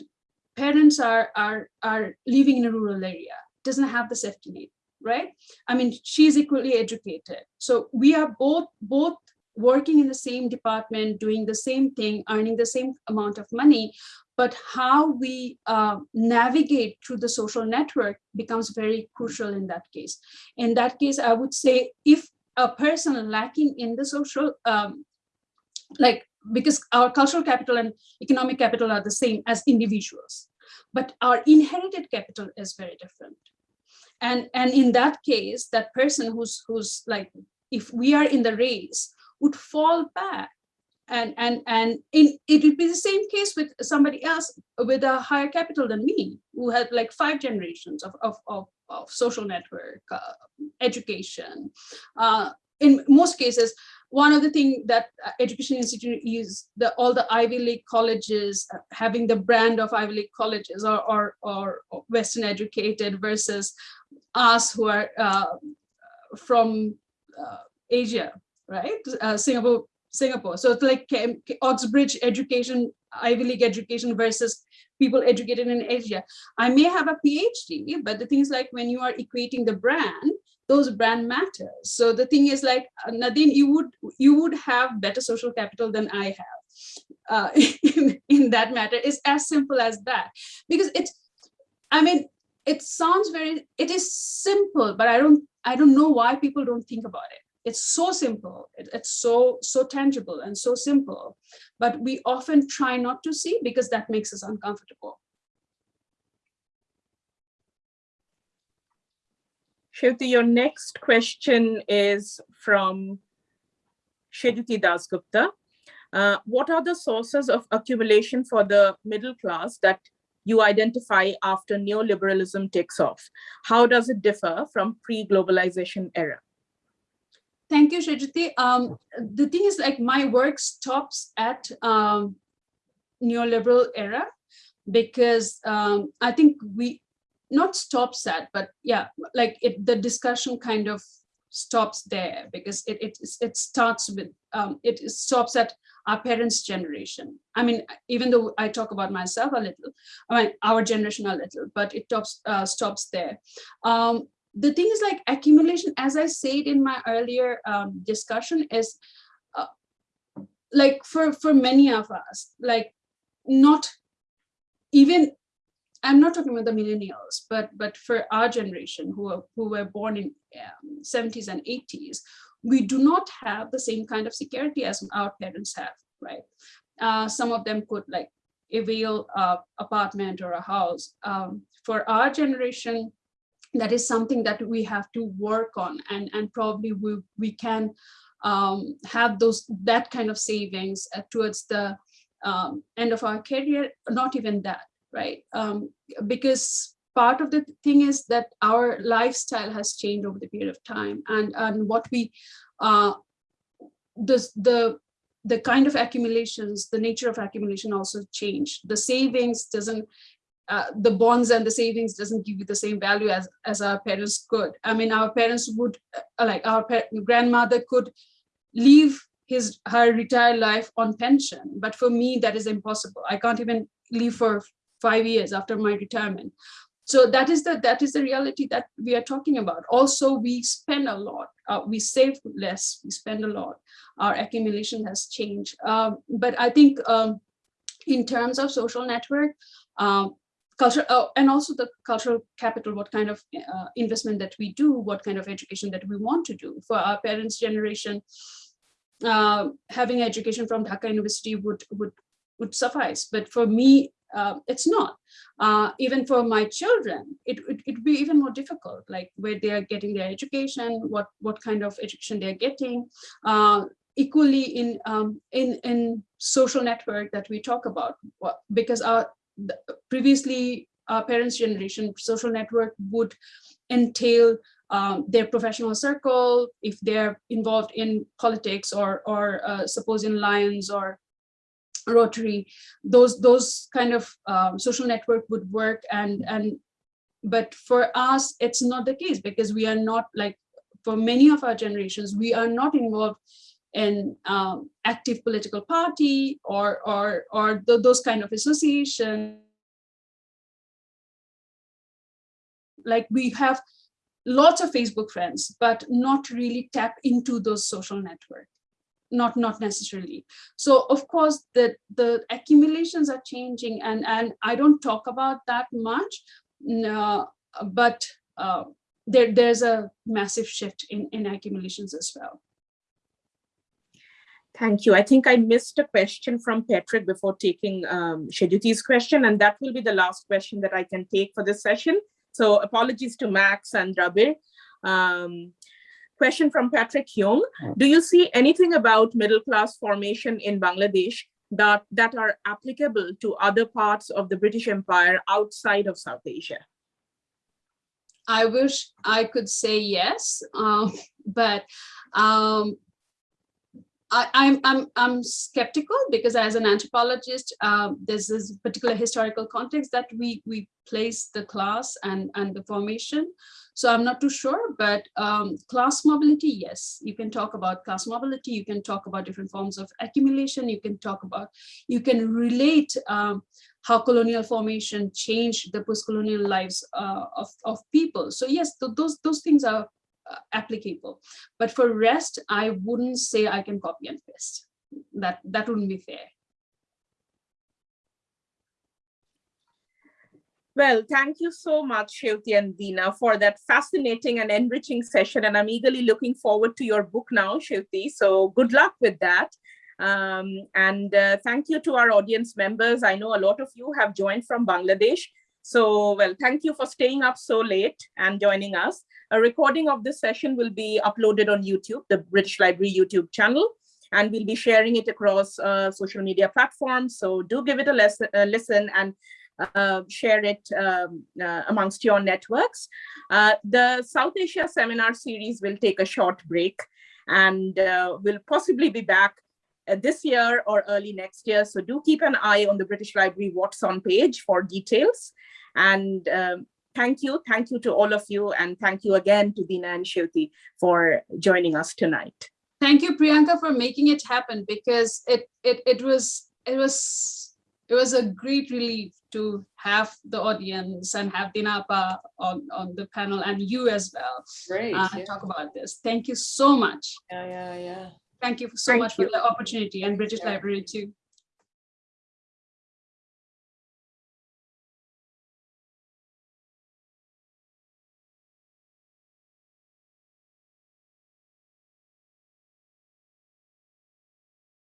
parents are, are, are living in a rural area, doesn't have the safety net, right? I mean, she's equally educated. So we are both, both working in the same department, doing the same thing, earning the same amount of money, but how we uh, navigate through the social network becomes very crucial in that case. In that case, I would say if a person lacking in the social, um, like because our cultural capital and economic capital are the same as individuals, but our inherited capital is very different. And, and in that case, that person who's, who's like, if we are in the race, would fall back. And and and in it would be the same case with somebody else with a higher capital than me who had like five generations of of of, of social network uh, education. Uh, in most cases one of the things that uh, education institute is the all the ivy league colleges uh, having the brand of ivy league colleges or or, or western educated versus us who are uh, from uh, asia right singapore Singapore. So it's like Oxbridge education, Ivy League education versus people educated in Asia. I may have a PhD, but the thing is like when you are equating the brand, those brand matters. So the thing is like, uh, Nadine, you would you would have better social capital than I have uh, in, in that matter. It's as simple as that. Because it's, I mean, it sounds very, it is simple, but I don't, I don't know why people don't think about it it's so simple it, it's so so tangible and so simple but we often try not to see because that makes us uncomfortable Seuty, your next question is from Shruti Dasgupta. Uh, what are the sources of accumulation for the middle class that you identify after neoliberalism takes off? How does it differ from pre-globalization era? Thank you, Shajati. Um, the thing is like my work stops at um, neoliberal era because um, I think we not stops at, but yeah, like it, the discussion kind of stops there because it it, it starts with um, it stops at our parents' generation. I mean, even though I talk about myself a little, I mean our generation a little, but it stops uh, stops there. Um, the thing is like accumulation, as I said in my earlier um, discussion is uh, like for, for many of us, like not even, I'm not talking about the millennials, but, but for our generation who, are, who were born in um, 70s and 80s, we do not have the same kind of security as our parents have, right? Uh, some of them could like avail a apartment or a house. Um, for our generation, that is something that we have to work on and and probably we we can um, have those that kind of savings uh, towards the um, end of our career not even that right? Um, because part of the thing is that our lifestyle has changed over the period of time and and what we uh, the the the kind of accumulations the nature of accumulation also changed. The savings doesn't uh, the bonds and the savings doesn't give you the same value as as our parents could. I mean our parents would uh, like our grandmother could leave his her retired life on pension. But for me that is impossible. I can't even leave for five years after my retirement. So that is the that is the reality that we are talking about. Also we spend a lot. Uh, we save less, we spend a lot, our accumulation has changed. Um, but I think um, in terms of social network, um, culture, oh, and also the cultural capital, what kind of uh, investment that we do, what kind of education that we want to do for our parents' generation, uh, having education from Dhaka University would would would suffice. But for me, uh, it's not. Uh, even for my children, it would it, be even more difficult, like where they are getting their education, what what kind of education they're getting. Uh, equally in um, in in social network that we talk about, because our previously our parents' generation social network would entail um, their professional circle, if they're involved in politics or, or uh, suppose in Lions or Rotary, those those kind of um, social network would work. And and but for us, it's not the case because we are not like for many of our generations, we are not involved in um, active political party or or or the, those kind of association. Like we have lots of Facebook friends, but not really tap into those social networks. Not, not necessarily. So of course, the, the accumulations are changing and, and I don't talk about that much, no, but uh, there, there's a massive shift in, in accumulations as well. Thank you. I think I missed a question from Patrick before taking um, Sheduti's question, and that will be the last question that I can take for this session. So apologies to Max and Rabir. Um, question from Patrick Young. Do you see anything about middle class formation in Bangladesh that, that are applicable to other parts of the British Empire outside of South Asia? I wish I could say yes, um, but um, I, am I'm, I'm skeptical because as an anthropologist, um, there's this particular historical context that we, we place the class and, and the formation. So I'm not too sure, but um, class mobility, yes, you can talk about class mobility, you can talk about different forms of accumulation, you can talk about, you can relate um, how colonial formation changed the post-colonial lives uh, of, of people. So yes, th those, those things are uh, applicable. But for rest, I wouldn't say I can copy and paste. That, that wouldn't be fair. Well, thank you so much, Shilti and Dina, for that fascinating and enriching session. And I'm eagerly looking forward to your book now, Shilti. So good luck with that. Um, and uh, thank you to our audience members. I know a lot of you have joined from Bangladesh. So, well, thank you for staying up so late and joining us. A recording of this session will be uploaded on YouTube, the British Library YouTube channel, and we'll be sharing it across uh, social media platforms. So do give it a, a listen and uh, share it um, uh, amongst your networks. Uh, the South Asia seminar series will take a short break and uh, will possibly be back uh, this year or early next year. So do keep an eye on the British Library What's On page for details. And um, thank you. Thank you to all of you. And thank you again to Dina and Shilti for joining us tonight. Thank you, Priyanka, for making it happen because it it it was it was it was a great relief to have the audience and have Dinapa on, on the panel and you as well. Great. Uh, yeah. Talk about this. Thank you so much. Yeah, yeah, yeah. Thank you so Thank much you. for the opportunity and British yeah. Library too.